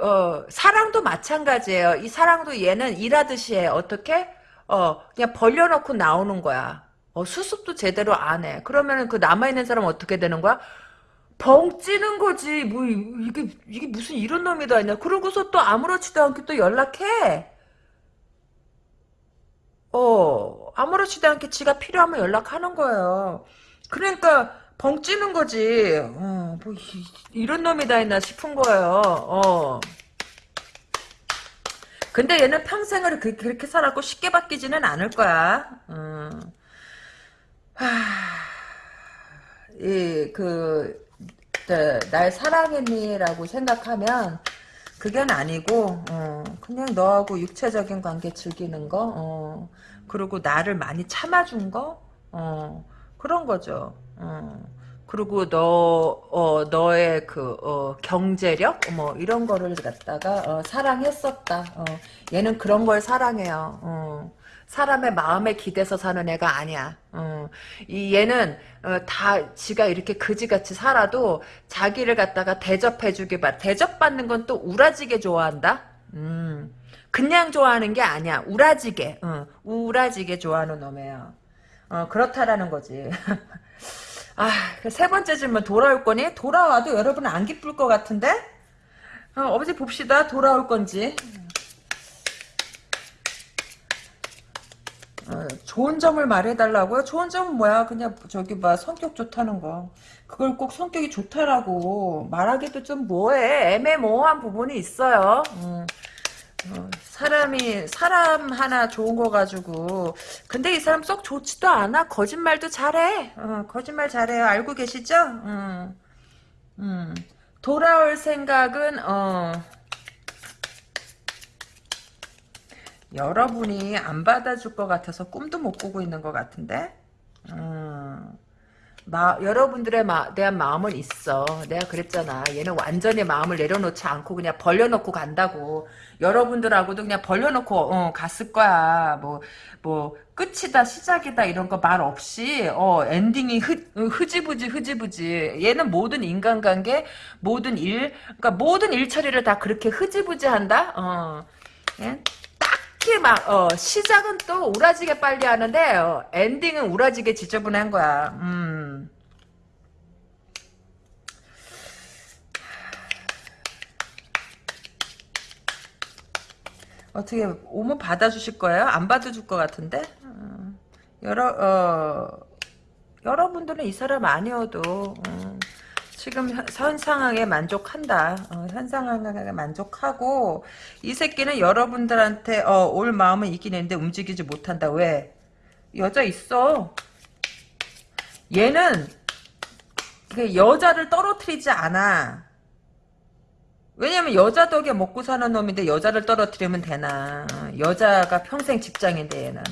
어, 사랑도 마찬가지예요. 이 사랑도 얘는 일하듯이 해. 어떻게? 어, 그냥 벌려놓고 나오는 거야. 어, 수습도 제대로 안 해. 그러면은 그 남아있는 사람은 어떻게 되는 거야? 벙 찌는 거지. 뭐, 이게, 이게 무슨 이런 놈이 다 있냐. 그러고서 또 아무렇지도 않게 또 연락해. 어, 아무렇지도 않게 지가 필요하면 연락하는 거예요. 그러니까, 벙 찌는 거지. 어, 뭐, 이, 런 놈이 다 있나 싶은 거예요. 어. 근데 얘는 평생을 그, 렇게 살았고 쉽게 바뀌지는 않을 거야. 어. 하... 이, 그, 네, 날 사랑했니라고 생각하면 그건 아니고 어, 그냥 너하고 육체적인 관계 즐기는 거 어, 그리고 나를 많이 참아준 거 어, 그런 거죠. 어. 그리고 너, 어, 너의 그, 어, 경제력? 뭐, 이런 거를 갖다가, 어, 사랑했었다. 어, 얘는 그런 걸 사랑해요. 어, 사람의 마음에 기대서 사는 애가 아니야. 어, 이 얘는, 어, 다, 지가 이렇게 그지같이 살아도 자기를 갖다가 대접해주기 바, 대접받는 건 또 우라지게 좋아한다? 음, 그냥 좋아하는 게 아니야. 우라지게, 어, 우라지게 좋아하는 놈이에요. 어, 그렇다라는 거지. 아, 그세 번째 질문 돌아올 거니? 돌아와도 여러분은 안 기쁠 것 같은데? 어, 어디 봅시다. 돌아올 건지. 어, 좋은 점을 말해달라고요? 좋은 점은 뭐야? 그냥 저기 봐 성격 좋다는 거. 그걸 꼭 성격이 좋다라고 말하기도 좀 뭐해. 애매모호한 부분이 있어요. 음. 어, 사람이 사람 하나 좋은 거 가지고 근데 이 사람 썩 좋지도 않아 거짓말도 잘해 어, 거짓말 잘해요 알고 계시죠? 음, 음. 돌아올 생각은 어, 여러분이 안 받아줄 것 같아서 꿈도 못 꾸고 있는 것 같은데 음. 마, 여러분들의 마, 대한 마음은 있어. 내가 그랬잖아. 얘는 완전히 마음을 내려놓지 않고 그냥 벌려놓고 간다고. 여러분들하고도 그냥 벌려놓고 어, 갔을 거야. 뭐, 뭐 끝이다 시작이다 이런 거 말 없이 어, 엔딩이 흐, 흐지부지 흐지부지. 얘는 모든 인간관계, 모든 일, 그러니까 모든 일 처리를 다 그렇게 흐지부지 한다. 어. 예? 특히 막 어, 시작은 또 우라지게 빨리 하는데 어, 엔딩은 우라지게 지저분한 거야. 음. 어떻게 오면 받아주실 거예요? 안 받아줄 것 같은데? 어, 여러 어, 여러분들은 이 사람 아니어도 어, 지금 현 상황에 만족한다. 어, 현 상황에 만족하고 이 새끼는 여러분들한테 어, 올 마음은 있긴 했는데 움직이지 못한다. 왜? 여자 있어. 얘는 여자를 떨어뜨리지 않아. 왜냐면 여자 덕에 먹고 사는 놈인데 여자를 떨어뜨리면 되나. 여자가 평생 직장인데 얘는.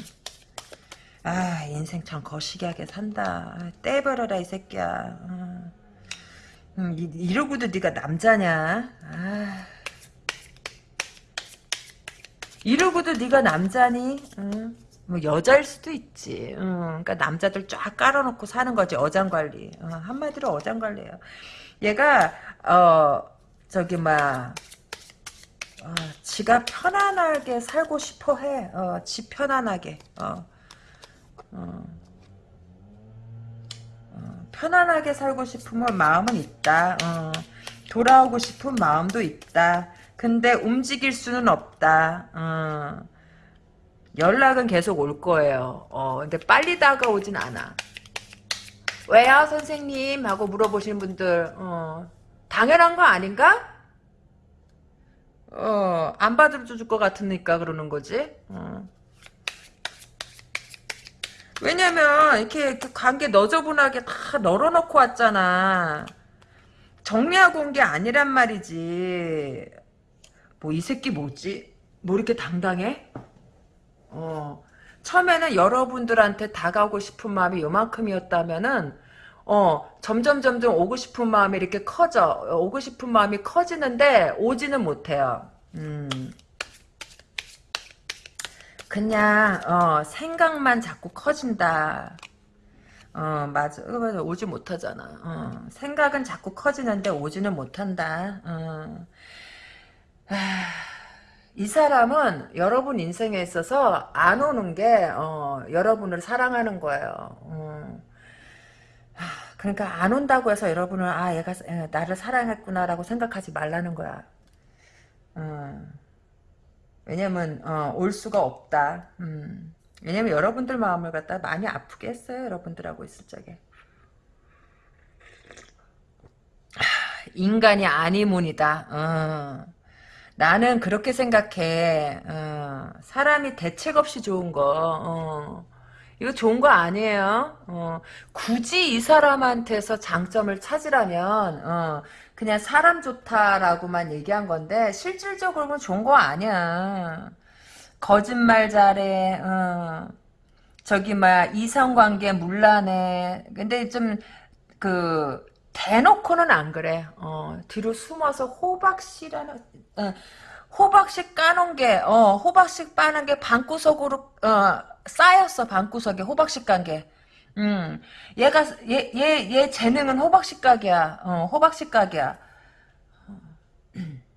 아 인생 참 거시기하게 산다. 아, 떼버려라 이 새끼야. 음, 음, 이, 이러고도 네가 남자냐. 아. 이러고도 네가 남자니? 응. 뭐 여자일 수도 있지. 응. 그러니까 남자들 쫙 깔아놓고 사는 거지 어장관리. 어, 한마디로 어장관리예요. 얘가 어 저기 막 어, 지가 편안하게 살고 싶어 해. 어, 지 편안하게. 어. 어. 어, 편안하게 살고 싶으면 마음은 있다. 어. 돌아오고 싶은 마음도 있다. 근데 움직일 수는 없다. 어. 연락은 계속 올 거예요. 어, 근데 빨리 다가오진 않아. 왜요, 선생님? 하고 물어보시는 분들, 어, 당연한 거 아닌가? 어, 안 받아줄 것 같으니까 그러는 거지. 어. 왜냐면, 이렇게 관계 너저분하게 다 널어놓고 왔잖아. 정리하고 온 게 아니란 말이지. 뭐, 이 새끼 뭐지? 뭐 이렇게 당당해? 어, 처음에는 여러분들한테 다가오고 싶은 마음이 요만큼이었다면은, 어, 점점, 점점 오고 싶은 마음이 이렇게 커져. 오고 싶은 마음이 커지는데, 오지는 못해요. 음. 그냥, 어, 생각만 자꾸 커진다. 어, 맞아. 어, 맞아. 오지 못하잖아. 어, 생각은 자꾸 커지는데 오지는 못한다. 어. 아, 이 사람은 여러분 인생에 있어서 안 오는 게 어, 여러분을 사랑하는 거예요. 어. 아, 그러니까 안 온다고 해서 여러분은 아 얘가 나를 사랑했구나라고 생각하지 말라는 거야. 어. 왜냐면 어, 올 수가 없다. 음. 왜냐면 여러분들 마음을 갖다 많이 아프게 했어요. 여러분들하고 있을 적에. 인간이 아니문이다. 어. 나는 그렇게 생각해. 어. 사람이 대책 없이 좋은 거. 어. 이거 좋은 거 아니에요. 어. 굳이 이 사람한테서 장점을 찾으라면 어. 그냥 사람 좋다라고만 얘기한 건데 실질적으로는 좋은 거 아니야. 거짓말 잘해. 어. 저기 막 이성관계 물란해. 근데 좀 그 대놓고는 안 그래. 어, 뒤로 숨어서 호박씨라는 어, 호박씨 까놓은 게 어, 호박씨 빠는 게 방구석으로 어, 쌓였어 방구석에 호박씨 깐 게. 음, 얘가 얘 얘 얘 재능은 호박씨 가게야. 어, 호박씨 가게야.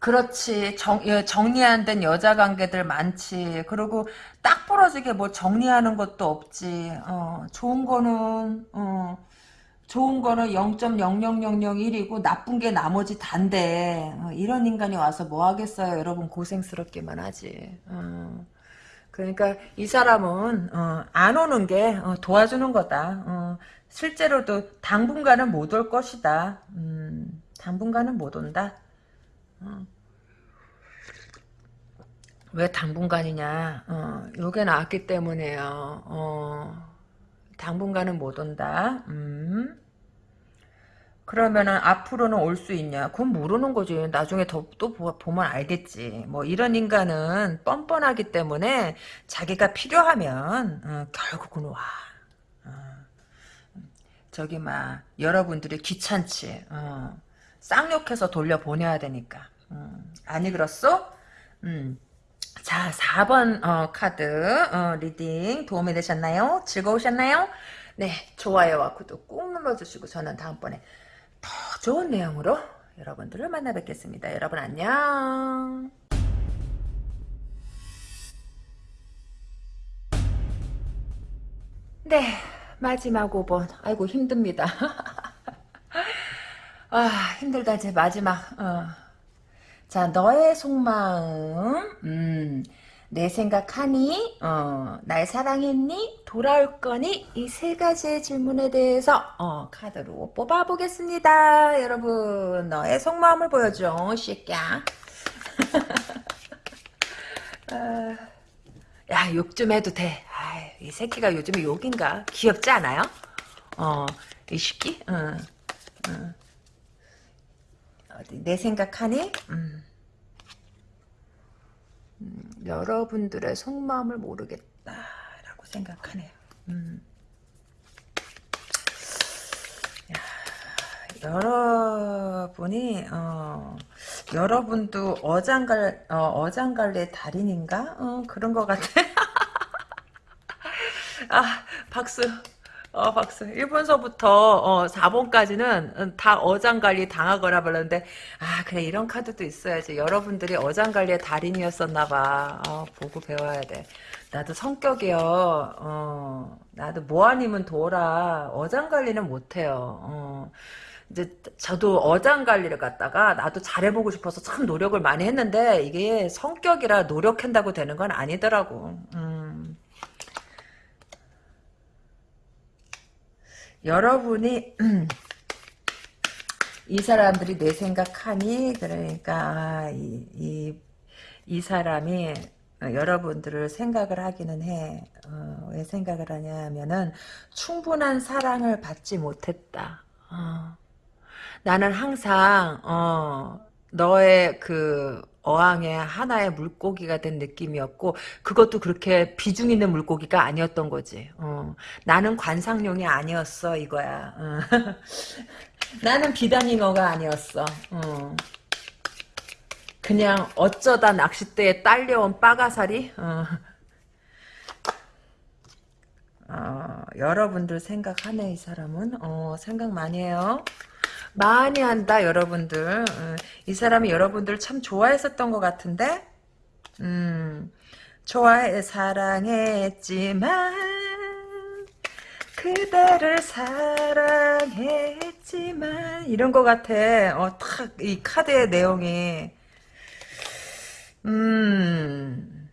그렇지. 정, 예, 정리 안 된 여자 관계들 많지. 그리고 딱 부러지게 뭐 정리하는 것도 없지. 어, 좋은 거는, 어, 좋은 거는 0.00001이고 나쁜 게 나머지 단데. 어, 이런 인간이 와서 뭐 하겠어요. 여러분 고생스럽기만 하지. 어. 그러니까 이 사람은 어, 안 오는 게 어, 도와주는 거다. 어, 실제로도 당분간은 못 올 것이다. 음, 당분간은 못 온다. 어. 왜 당분간이냐? 어, 요게 나왔기 때문에요. 어, 당분간은 못 온다. 음. 그러면은 앞으로는 올 수 있냐? 그건 모르는 거지. 나중에 더, 또 보면 알겠지. 뭐 이런 인간은 뻔뻔하기 때문에 자기가 필요하면 어, 결국은 와. 어. 저기 막 여러분들이 귀찮지. 어. 쌍욕해서 돌려보내야 되니까. 음, 아니 그렇소? 음. 자 4번 어, 카드 어, reading 도움이 되셨나요? 즐거우셨나요? 네 좋아요와 구독 꾹 눌러주시고 저는 다음번에 더 좋은 내용으로 여러분들을 만나 뵙겠습니다. 여러분 안녕 네 마지막 5번 아이고 힘듭니다. 아 힘들다 이제 마지막 어. 자 너의 속마음. 음, 내 생각하니 어, 날 사랑했니? 돌아올 거니? 이 세 가지의 질문에 대해서 어, 카드로 뽑아보겠습니다. 여러분 너의 속마음을 보여줘 새끼야. 어, 야욕 좀 해도 돼이 새끼가 요즘에 욕인가? 귀엽지 않아요? 어 이 새끼? 어, 어. 어디 내 생각하니? 음. 음, 여러분들의 속마음을 모르겠다라고 생각하네요. 음. 야, 여러분이 어, 여러분도 어장갈 어, 어장갈래 달인인가? 어, 그런 것 같아. 아 박수. 어, 박수. 1번서부터, 어, 4번까지는 다 어장관리 당하거나 말았는데, 아, 그래, 이런 카드도 있어야지. 여러분들이 어장관리의 달인이었었나 봐. 어, 보고 배워야 돼. 나도 성격이요, 어, 나도 뭐 아니면 도라. 어장관리는 못해요. 어. 이제 저도 어장 관리를 갖다가 나도 잘해보고 싶어서 참 노력을 많이 했는데 이게 성격이라 노력한다고 되는 건 아니더라고. 음. 여러분이 이 사람들이 내 생각하니 그러니까 이, 이, 이 사람이 여러분들을 생각을 하기는 해. 어, 왜 생각을 하냐면은 충분한 사랑을 받지 못했다. 어. 나는 항상 어, 너의 그 어항의 하나의 물고기가 된 느낌이었고 그것도 그렇게 비중 있는 물고기가 아니었던 거지. 어. 나는 관상용이 아니었어 이거야. 어. 나는 비단잉어가 아니었어. 어. 그냥 어쩌다 낚싯대에 딸려온 빠가사리. 어. 어, 여러분들 생각하네 이 사람은. 어, 생각 많이 해요. 많이 한다 여러분들. 음, 이 사람이 여러분들 참 좋아했었던 것 같은데? 음, 좋아해 사랑했지만 그대를 사랑했지만 이런 것 같아. 어, 탁 이 카드의 내용이. 음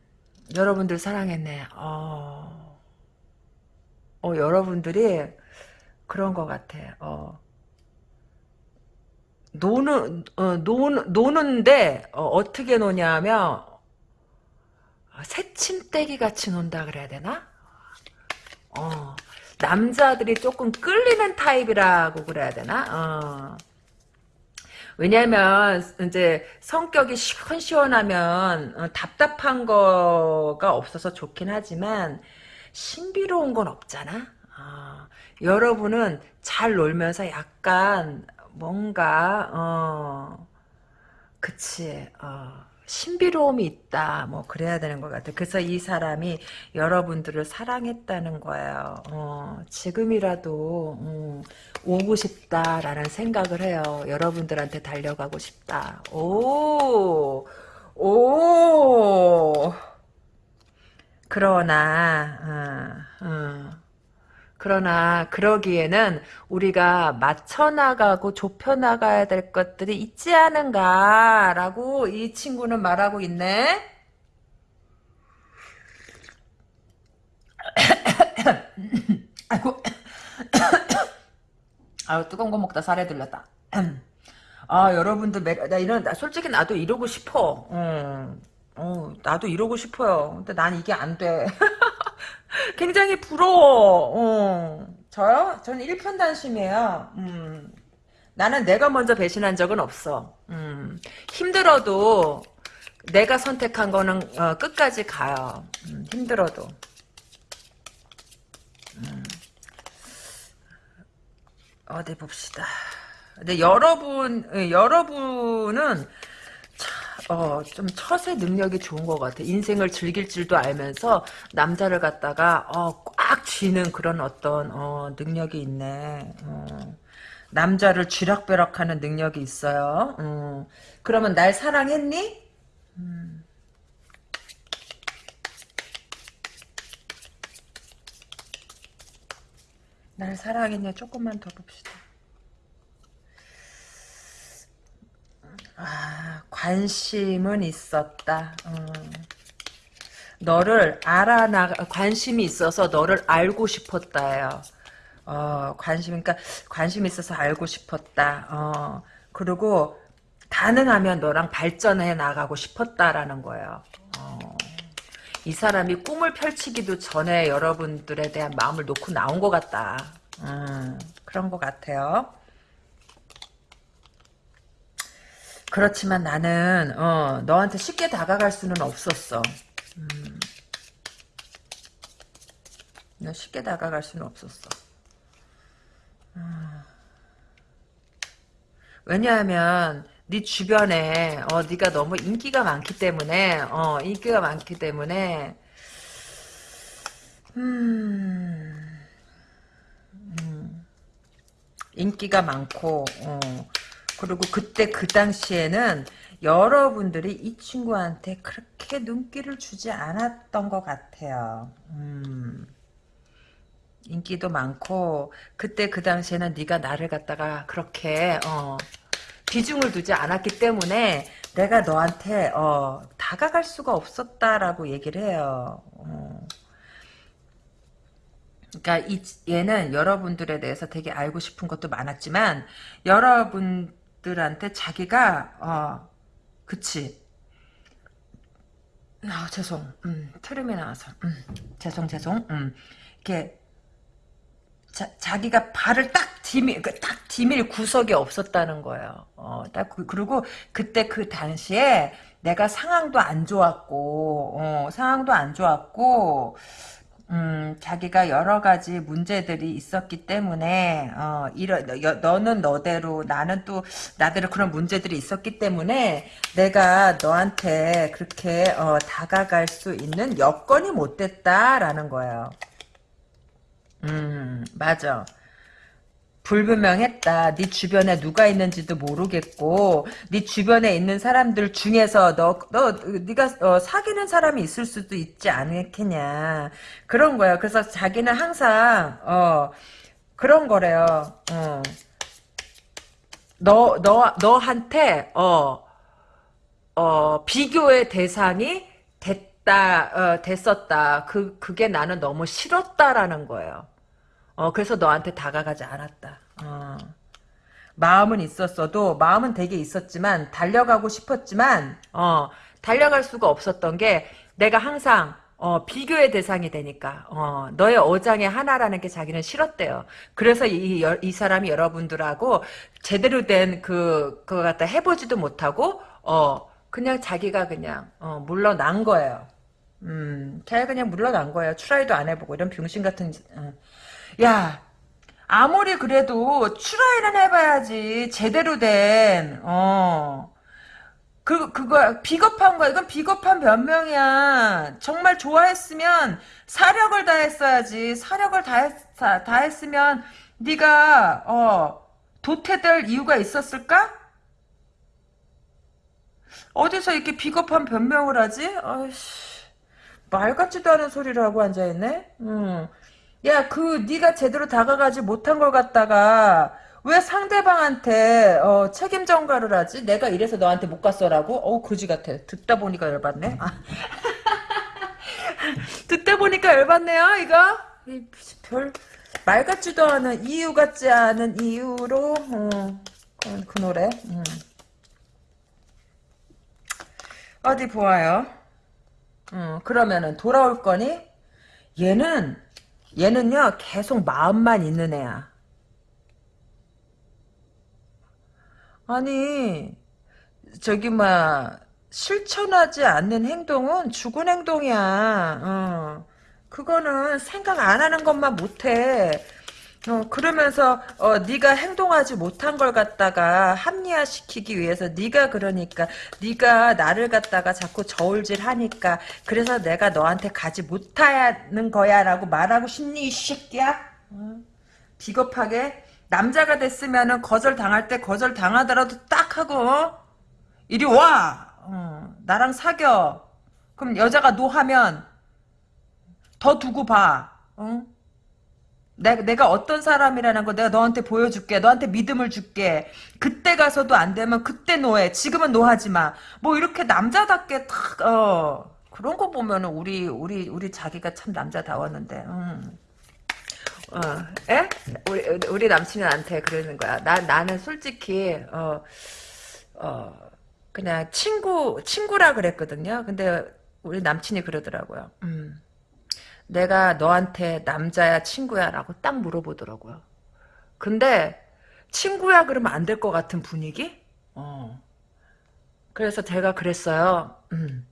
여러분들 사랑했네. 어, 어 여러분들이 그런 것 같아. 어 노는 어, 노는 노는데 어, 떻게 노냐면 아, 새침대기 같이 논다 그래야 되나? 어, 남자들이 조금 끌리는 타입이라고 그래야 되나? 어. 왜냐면 이제 성격이 시원시원하면 어, 답답한 거가 없어서 좋긴 하지만 신비로운 건 없잖아. 어. 여러분은 잘 놀면서 약간 뭔가 어 그치 어 신비로움이 있다 뭐 그래야 되는 것 같아 그래서 이 사람이 여러분들을 사랑했다는 거예요 어 지금이라도 음, 오고 싶다라는 생각을 해요 여러분들한테 달려가고 싶다 오오 오. 그러나 어, 어. 그러나 그러기에는 우리가 맞춰나가고 좁혀나가야 될 것들이 있지 않은가라고 이 친구는 말하고 있네. 아이고 아유 뜨거운 거 먹다 살에 들렸다. 아 여러분들 나 이런 나 솔직히 나도 이러고 싶어. 어, 어 나도 이러고 싶어요. 근데 난 이게 안 돼. 굉장히 부러워. 어. 저요? 저는 일편단심이에요. 음. 나는 내가 먼저 배신한 적은 없어. 음. 힘들어도 내가 선택한 거는 어, 끝까지 가요. 음, 힘들어도. 음. 어디 봅시다. 근데 여러분, 예, 여러분은 어, 좀 처세 능력이 좋은 것 같아. 인생을 즐길 줄도 알면서 남자를 갖다가 어, 꽉 쥐는 그런 어떤 어, 능력이 있네. 어. 남자를 쥐락벼락하는 능력이 있어요. 어. 그러면 날 사랑했니? 음. 날 사랑했냐? 조금만 더 봅시다. 아, 관심은 있었다. 어. 너를 알아나 관심이 있어서 너를 알고 싶었다요 어, 관심 그러니까 관심 있어서 알고 싶었다. 어. 그리고 가능하면 너랑 발전해 나가고 싶었다라는 거예요. 어. 이 사람이 꿈을 펼치기도 전에 여러분들에 대한 마음을 놓고 나온 것 같다. 음, 그런 것 같아요. 그렇지만 나는 어, 너한테 쉽게 다가갈 수는 없었어. 음. 너 쉽게 다가갈 수는 없었어. 음. 왜냐하면 네 주변에 어 네가 너무 인기가 많기 때문에 어 인기가 많기 때문에 음, 음 인기가 많고 어 그리고 그때 그 당시에는 여러분들이 이 친구한테 그렇게 눈길을 주지 않았던 것 같아요. 음. 인기도 많고 그때 그 당시에는 네가 나를 갖다가 그렇게 어, 비중을 두지 않았기 때문에 내가 너한테 어, 다가갈 수가 없었다라고 얘기를 해요. 어. 그러니까 이, 얘는 여러분들에 대해서 되게 알고 싶은 것도 많았지만 여러분 들한테 자기가 어, 그치. 아 죄송. 음, 트름이 나와서. 음, 죄송 죄송. 음, 이렇게 자, 기가 발을 딱 디밀, 그딱 디밀 구석이 없었다는 거예요. 어, 딱, 그, 그리고 그때 그 당시에 내가 상황도 안 좋았고, 어, 상황도 안 좋았고, 음, 자기가 여러 가지 문제들이 있었기 때문에, 어, 너, 너는 너대로, 나는 또 나대로 그런 문제들이 있었기 때문에, 내가 너한테 그렇게, 어, 다가갈 수 있는 여건이 못 됐다라는 거예요. 음, 맞아. 불분명했다. 네 주변에 누가 있는지도 모르겠고, 네 주변에 있는 사람들 중에서 너, 너, 네가 어, 사귀는 사람이 있을 수도 있지 않겠냐. 그런 거야. 그래서 자기는 항상 어 그런 거래요. 어. 너, 너, 너한테 어, 어 비교의 대상이 됐다, 어, 됐었다. 그 그게 나는 너무 싫었다라는 거예요. 어, 그래서 너한테 다가가지 않았다. 어. 마음은 있었어도 마음은 되게 있었지만 달려가고 싶었지만 어, 달려갈 수가 없었던 게 내가 항상 어, 비교의 대상이 되니까 어, 너의 어장의 하나라는 게 자기는 싫었대요. 그래서 이, 이 사람이 여러분들하고 제대로 된 그 그거 갖다 해보지도 못하고 어, 그냥 자기가 그냥 어, 물러난 거예요. 음, 자기가 그냥 물러난 거예요. 트라이도 안 해보고 이런 병신 같은 어. 야, 아무리 그래도 추라이는 해봐야지. 제대로 된, 어. 그, 그거, 비겁한 거야. 이건 비겁한 변명이야. 정말 좋아했으면 사력을 다했어야지. 사력을 다했, 다했으면 네가 어, 도태될 이유가 있었을까? 어디서 이렇게 비겁한 변명을 하지? 아이씨, 말 같지도 않은 소리를 하고 앉아있네? 응. 야, 그 네가 제대로 다가가지 못한 걸 갖다가 왜 상대방한테 어, 책임 전가를 하지? 내가 이래서 너한테 못 갔어라고? 어, 그지 같아. 듣다 보니까 열받네. 아. 듣다 보니까 열받네요, 이거. 별, 말 같지도 않은, 이유 같지 않은 이유로, 어, 그 노래. 음. 어디 보아요. 음, 그러면은 돌아올 거니? 얘는 얘는요 계속 마음만 있는 애야. 아니 저기 막 실천하지 않는 행동은 죽은 행동이야. 어. 그거는 생각 안 하는 것만 못해. 어, 그러면서 어, 네가 행동하지 못한 걸 갖다가 합리화시키기 위해서 네가 그러니까 네가 나를 갖다가 자꾸 저울질하니까 그래서 내가 너한테 가지 못하는 거야라고 말하고 싶니 이 새끼야? 어? 비겁하게 남자가 됐으면은 거절 당할 때 거절 당하더라도 딱 하고 어? 이리 와 어, 나랑 사겨 그럼 여자가 노하면 더 두고 봐 어? 내가, 내가 어떤 사람이라는 거 내가 너한테 보여줄게. 너한테 믿음을 줄게. 그때 가서도 안 되면 그때 노해. 지금은 노하지 마. 뭐 이렇게 남자답게 탁, 어. 그런 거 보면은 우리, 우리, 우리 자기가 참 남자다웠는데, 음. 어, 에? 우리, 우리 남친한테 그러는 거야. 나, 나는 솔직히, 어, 어, 그냥 친구, 친구라 그랬거든요. 근데 우리 남친이 그러더라고요. 음. 내가 너한테 남자야 친구야 라고 딱 물어보더라고요. 근데 친구야 그러면 안 될 것 같은 분위기? 어. 그래서 제가 그랬어요. 음,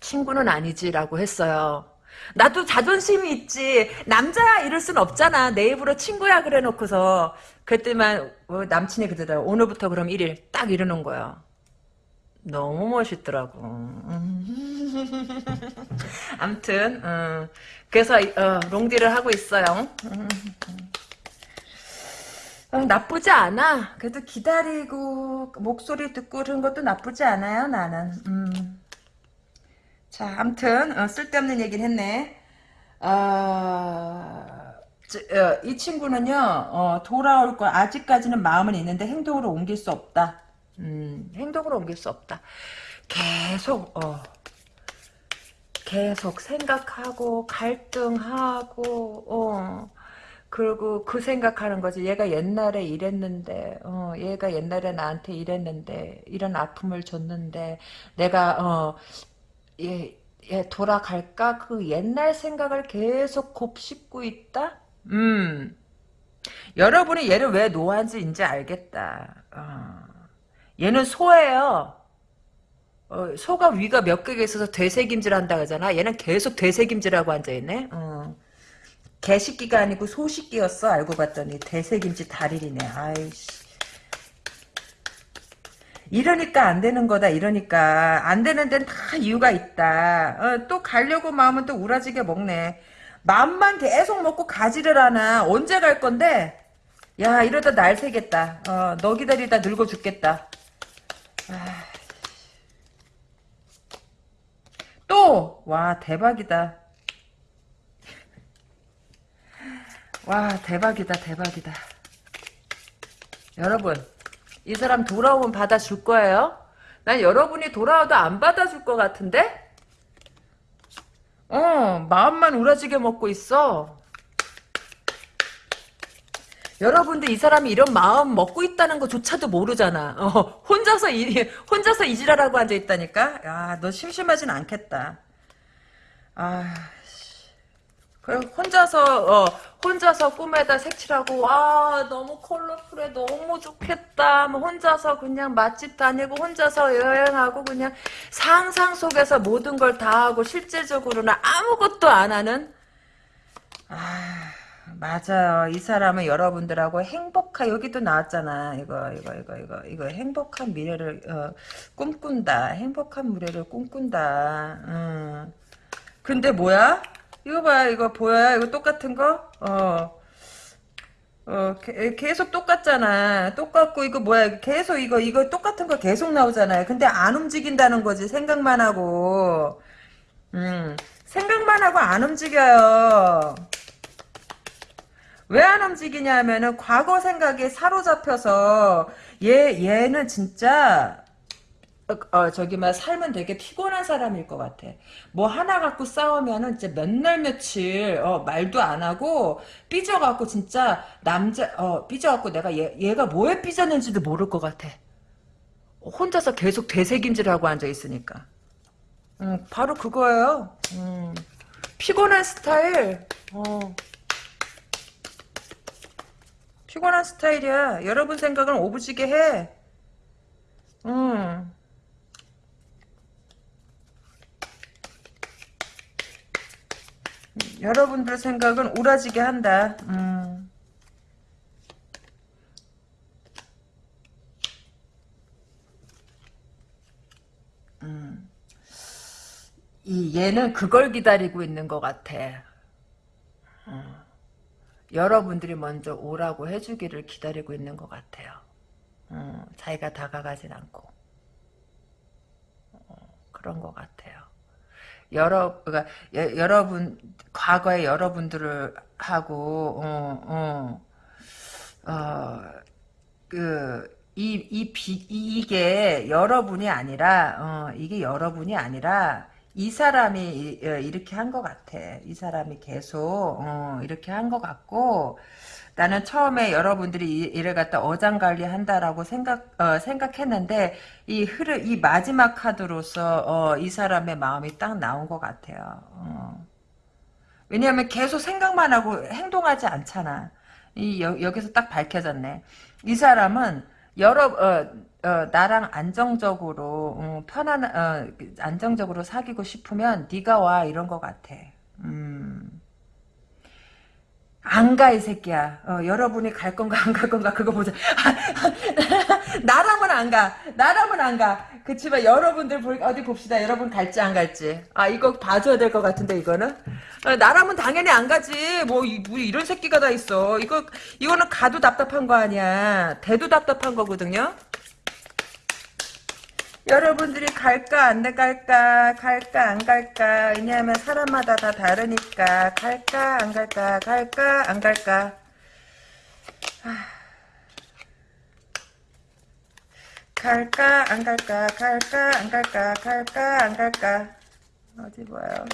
친구는 아니지라고 했어요. 나도 자존심이 있지. 남자야 이럴 순 없잖아. 내 입으로 친구야 그래 놓고서. 그랬더니만 어, 남친이 그러더라고. 오늘부터 그럼 1일 딱 이러는 거야. 너무 멋있더라고. 음. 암튼 음, 그래서 어, 롱디를 하고 있어요. 음. 어, 나쁘지 않아. 그래도 기다리고 목소리 듣고 그런 것도 나쁘지 않아요. 나는. 음. 자, 암튼 어, 쓸데없는 얘기를 했네. 아, 저, 어, 이 친구는요 어, 돌아올 거 아직까지는 마음은 있는데 행동으로 옮길 수 없다. 음, 행동으로 옮길 수 없다. 계속 어, 계속 생각하고 갈등하고 어, 그리고 그 생각하는 거지. 얘가 옛날에 이랬는데, 어, 얘가 옛날에 나한테 이랬는데, 이런 아픔을 줬는데, 내가, 어, 얘, 얘 돌아갈까? 그 옛날 생각을 계속 곱씹고 있다? 음. 여러분이 얘를 왜 노한지 이제 알겠다. 어. 얘는 소예요. 어, 소가 위가 몇 개가 있어서 되새김질 한다 그러잖아. 얘는 계속 되새김질하고 앉아있네. 어. 개식기가 아니고 소식기였어. 알고 봤더니 대새김치 달일이네. 아이씨. 이러니까 안 되는 거다. 이러니까 안 되는 데는 다 이유가 있다. 어, 또 가려고 마음은 또 우라지게 먹네. 마음만 계속 먹고 가지를 하나. 언제 갈 건데? 야 이러다 날 새겠다. 어, 너 기다리다 늙어 죽겠다. 아. 또! 와 대박이다. 와 대박이다 대박이다 여러분 이 사람 돌아오면 받아줄 거예요? 난 여러분이 돌아와도 안 받아줄 것 같은데? 어 마음만 우라지게 먹고 있어 여러분들 이 사람이 이런 마음 먹고 있다는 것조차도 모르잖아. 어, 혼자서 이, 혼자서 이지라라고 앉아 있다니까? 야 너 심심하진 않겠다. 아 그래 혼자서 어 혼자서 꿈에다 색칠하고 와 너무 컬러풀해 너무 좋겠다. 뭐 혼자서 그냥 맛집 다니고 혼자서 여행하고 그냥 상상 속에서 모든 걸 다 하고 실제적으로는 아무것도 안 하는? 아 맞아요 이 사람은 여러분들하고 행복한 여기도 나왔잖아 이거 이거 이거 이거 이거 행복한 미래를 어, 꿈꾼다 행복한 미래를 꿈꾼다 음. 근데 뭐야 이거 봐, 이거 보여요? 이거 똑같은 거? 어. 어, 게, 계속 똑같잖아. 똑같고, 이거 뭐야. 계속 이거, 이거 똑같은 거 계속 나오잖아요. 근데 안 움직인다는 거지. 생각만 하고. 음, 생각만 하고 안 움직여요. 왜 안 움직이냐 하면은, 과거 생각에 사로잡혀서, 얘, 얘는 진짜, 어, 저기 막 삶은 되게 피곤한 사람일 것 같아. 뭐 하나 갖고 싸우면은 진짜 몇날 며칠 어, 말도 안 하고 삐져갖고 진짜 남자 어 삐져갖고 내가 얘 얘가 뭐에 삐졌는지도 모를 것 같아. 혼자서 계속 되새김질하고 앉아 있으니까. 음, 바로 그거예요. 음, 피곤한 스타일. 어. 피곤한 스타일이야. 여러분 생각은 오부지게 해. 음. 여러분들 생각은 우라지게 한다. 음. 음. 이 얘는 그걸 기다리고 있는 것 같아. 어. 여러분들이 먼저 오라고 해주기를 기다리고 있는 것 같아요. 어, 자기가 다가가진 않고 어, 그런 것 같아요. 여러 그러니까 여, 여러분 과거에 여러분들을 하고 어, 어, 어, 그, 이, 이, 비, 이게 여러분이 아니라, 어, 이게 여러분이 아니라, 이 사람이 어, 이렇게 한 것 같아. 이 사람이 계속, 어, 이렇게 한 것 같고, 나는 처음에 여러분들이 이를 갖다 어장관리 한다라고 생각, 어, 생각했는데, 이 흐르, 이 마지막 카드로서, 어, 이 사람의 마음이 딱 나온 것 같아요. 어. 왜냐하면 계속 생각만 하고 행동하지 않잖아. 이, 여, 여기서 딱 밝혀졌네. 이 사람은 여러 어, 어, 나랑 안정적으로 어, 편안 어, 안정적으로 사귀고 싶으면 네가 와 이런 것 같아. 음. 안 가 이 새끼야. 어, 여러분이 갈 건가 안 갈 건가 그거 보자. 나라면 안 가. 나라면 안 가. 그치만 여러분들 볼, 어디 봅시다. 여러분 갈지 안 갈지. 아 이거 봐줘야 될 것 같은데 이거는. 어, 나라면 당연히 안 가지. 뭐, 이, 뭐 이런 새끼가 다 있어. 이거 이거는 가도 답답한 거 아니야. 대도 답답한 거거든요. 여러분들이 갈까 안 갈까 갈까 안 갈까 왜냐하면 사람마다 다 다르니까 갈까 안 갈까 갈까 안 갈까 아. 갈까 안 갈까 갈까 안 갈까 갈까 안 갈까 어디 봐요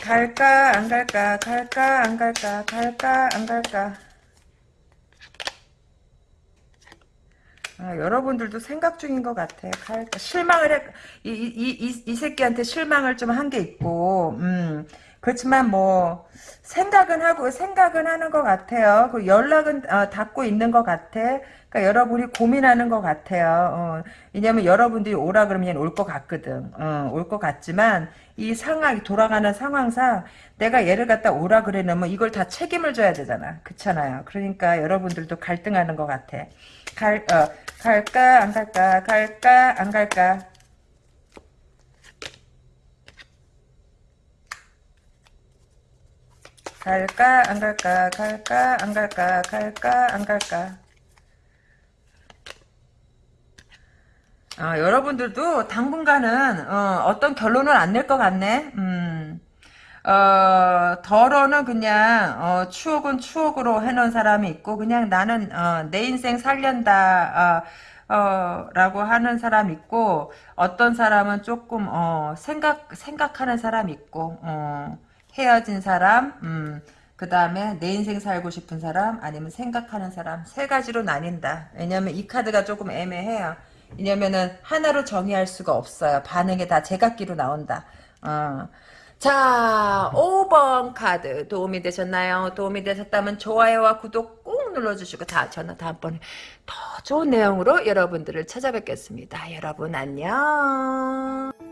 갈까 안 갈까 갈까 안 갈까 갈까 안 갈까 아, 여러분들도 생각 중인 것 같아. 갈까 실망을 해, 이, 이, 이, 이 새끼한테 실망을 좀 한 게 있고, 음, 그렇지만 뭐, 생각은 하고, 생각은 하는 것 같아요. 그 연락은, 어, 닫고 있는 것 같아. 그러니까 여러분이 고민하는 것 같아요. 어, 왜냐면 여러분들이 오라 그러면 올 것 같거든. 어, 올것 같지만, 이 상황이 돌아가는 상황상, 내가 얘를 갖다 오라 그래 놓으면 이걸 다 책임을 져야 되잖아. 그렇잖아요. 그러니까 여러분들도 갈등하는 것 같아. 갈, 어, 갈까 안 갈까 갈까 안 갈까 갈까 안 갈까 갈까 안 갈까 갈까 안 갈까 아, 여러분들도 당분간은 어, 떤 결론을 안 낼 것 같네. 음. 어, 덜어는 그냥 어, 추억은 추억으로 해놓은 사람이 있고 그냥 나는 어, 내 인생 살련다 어, 어, 라고 하는 사람 있고 어떤 사람은 조금 어, 생각 생각하는 사람 있고 어, 헤어진 사람 음, 그 다음에 내 인생 살고 싶은 사람 아니면 생각하는 사람 세 가지로 나뉜다 왜냐면 이 카드가 조금 애매해요 왜냐면은 하나로 정의할 수가 없어요 반응이 다 제각기로 나온다 어. 자, 5번 카드 도움이 되셨나요? 도움이 되셨다면 좋아요와 구독 꾹 눌러주시고 다 저는 다음번에 더 좋은 내용으로 여러분들을 찾아뵙겠습니다. 여러분 안녕.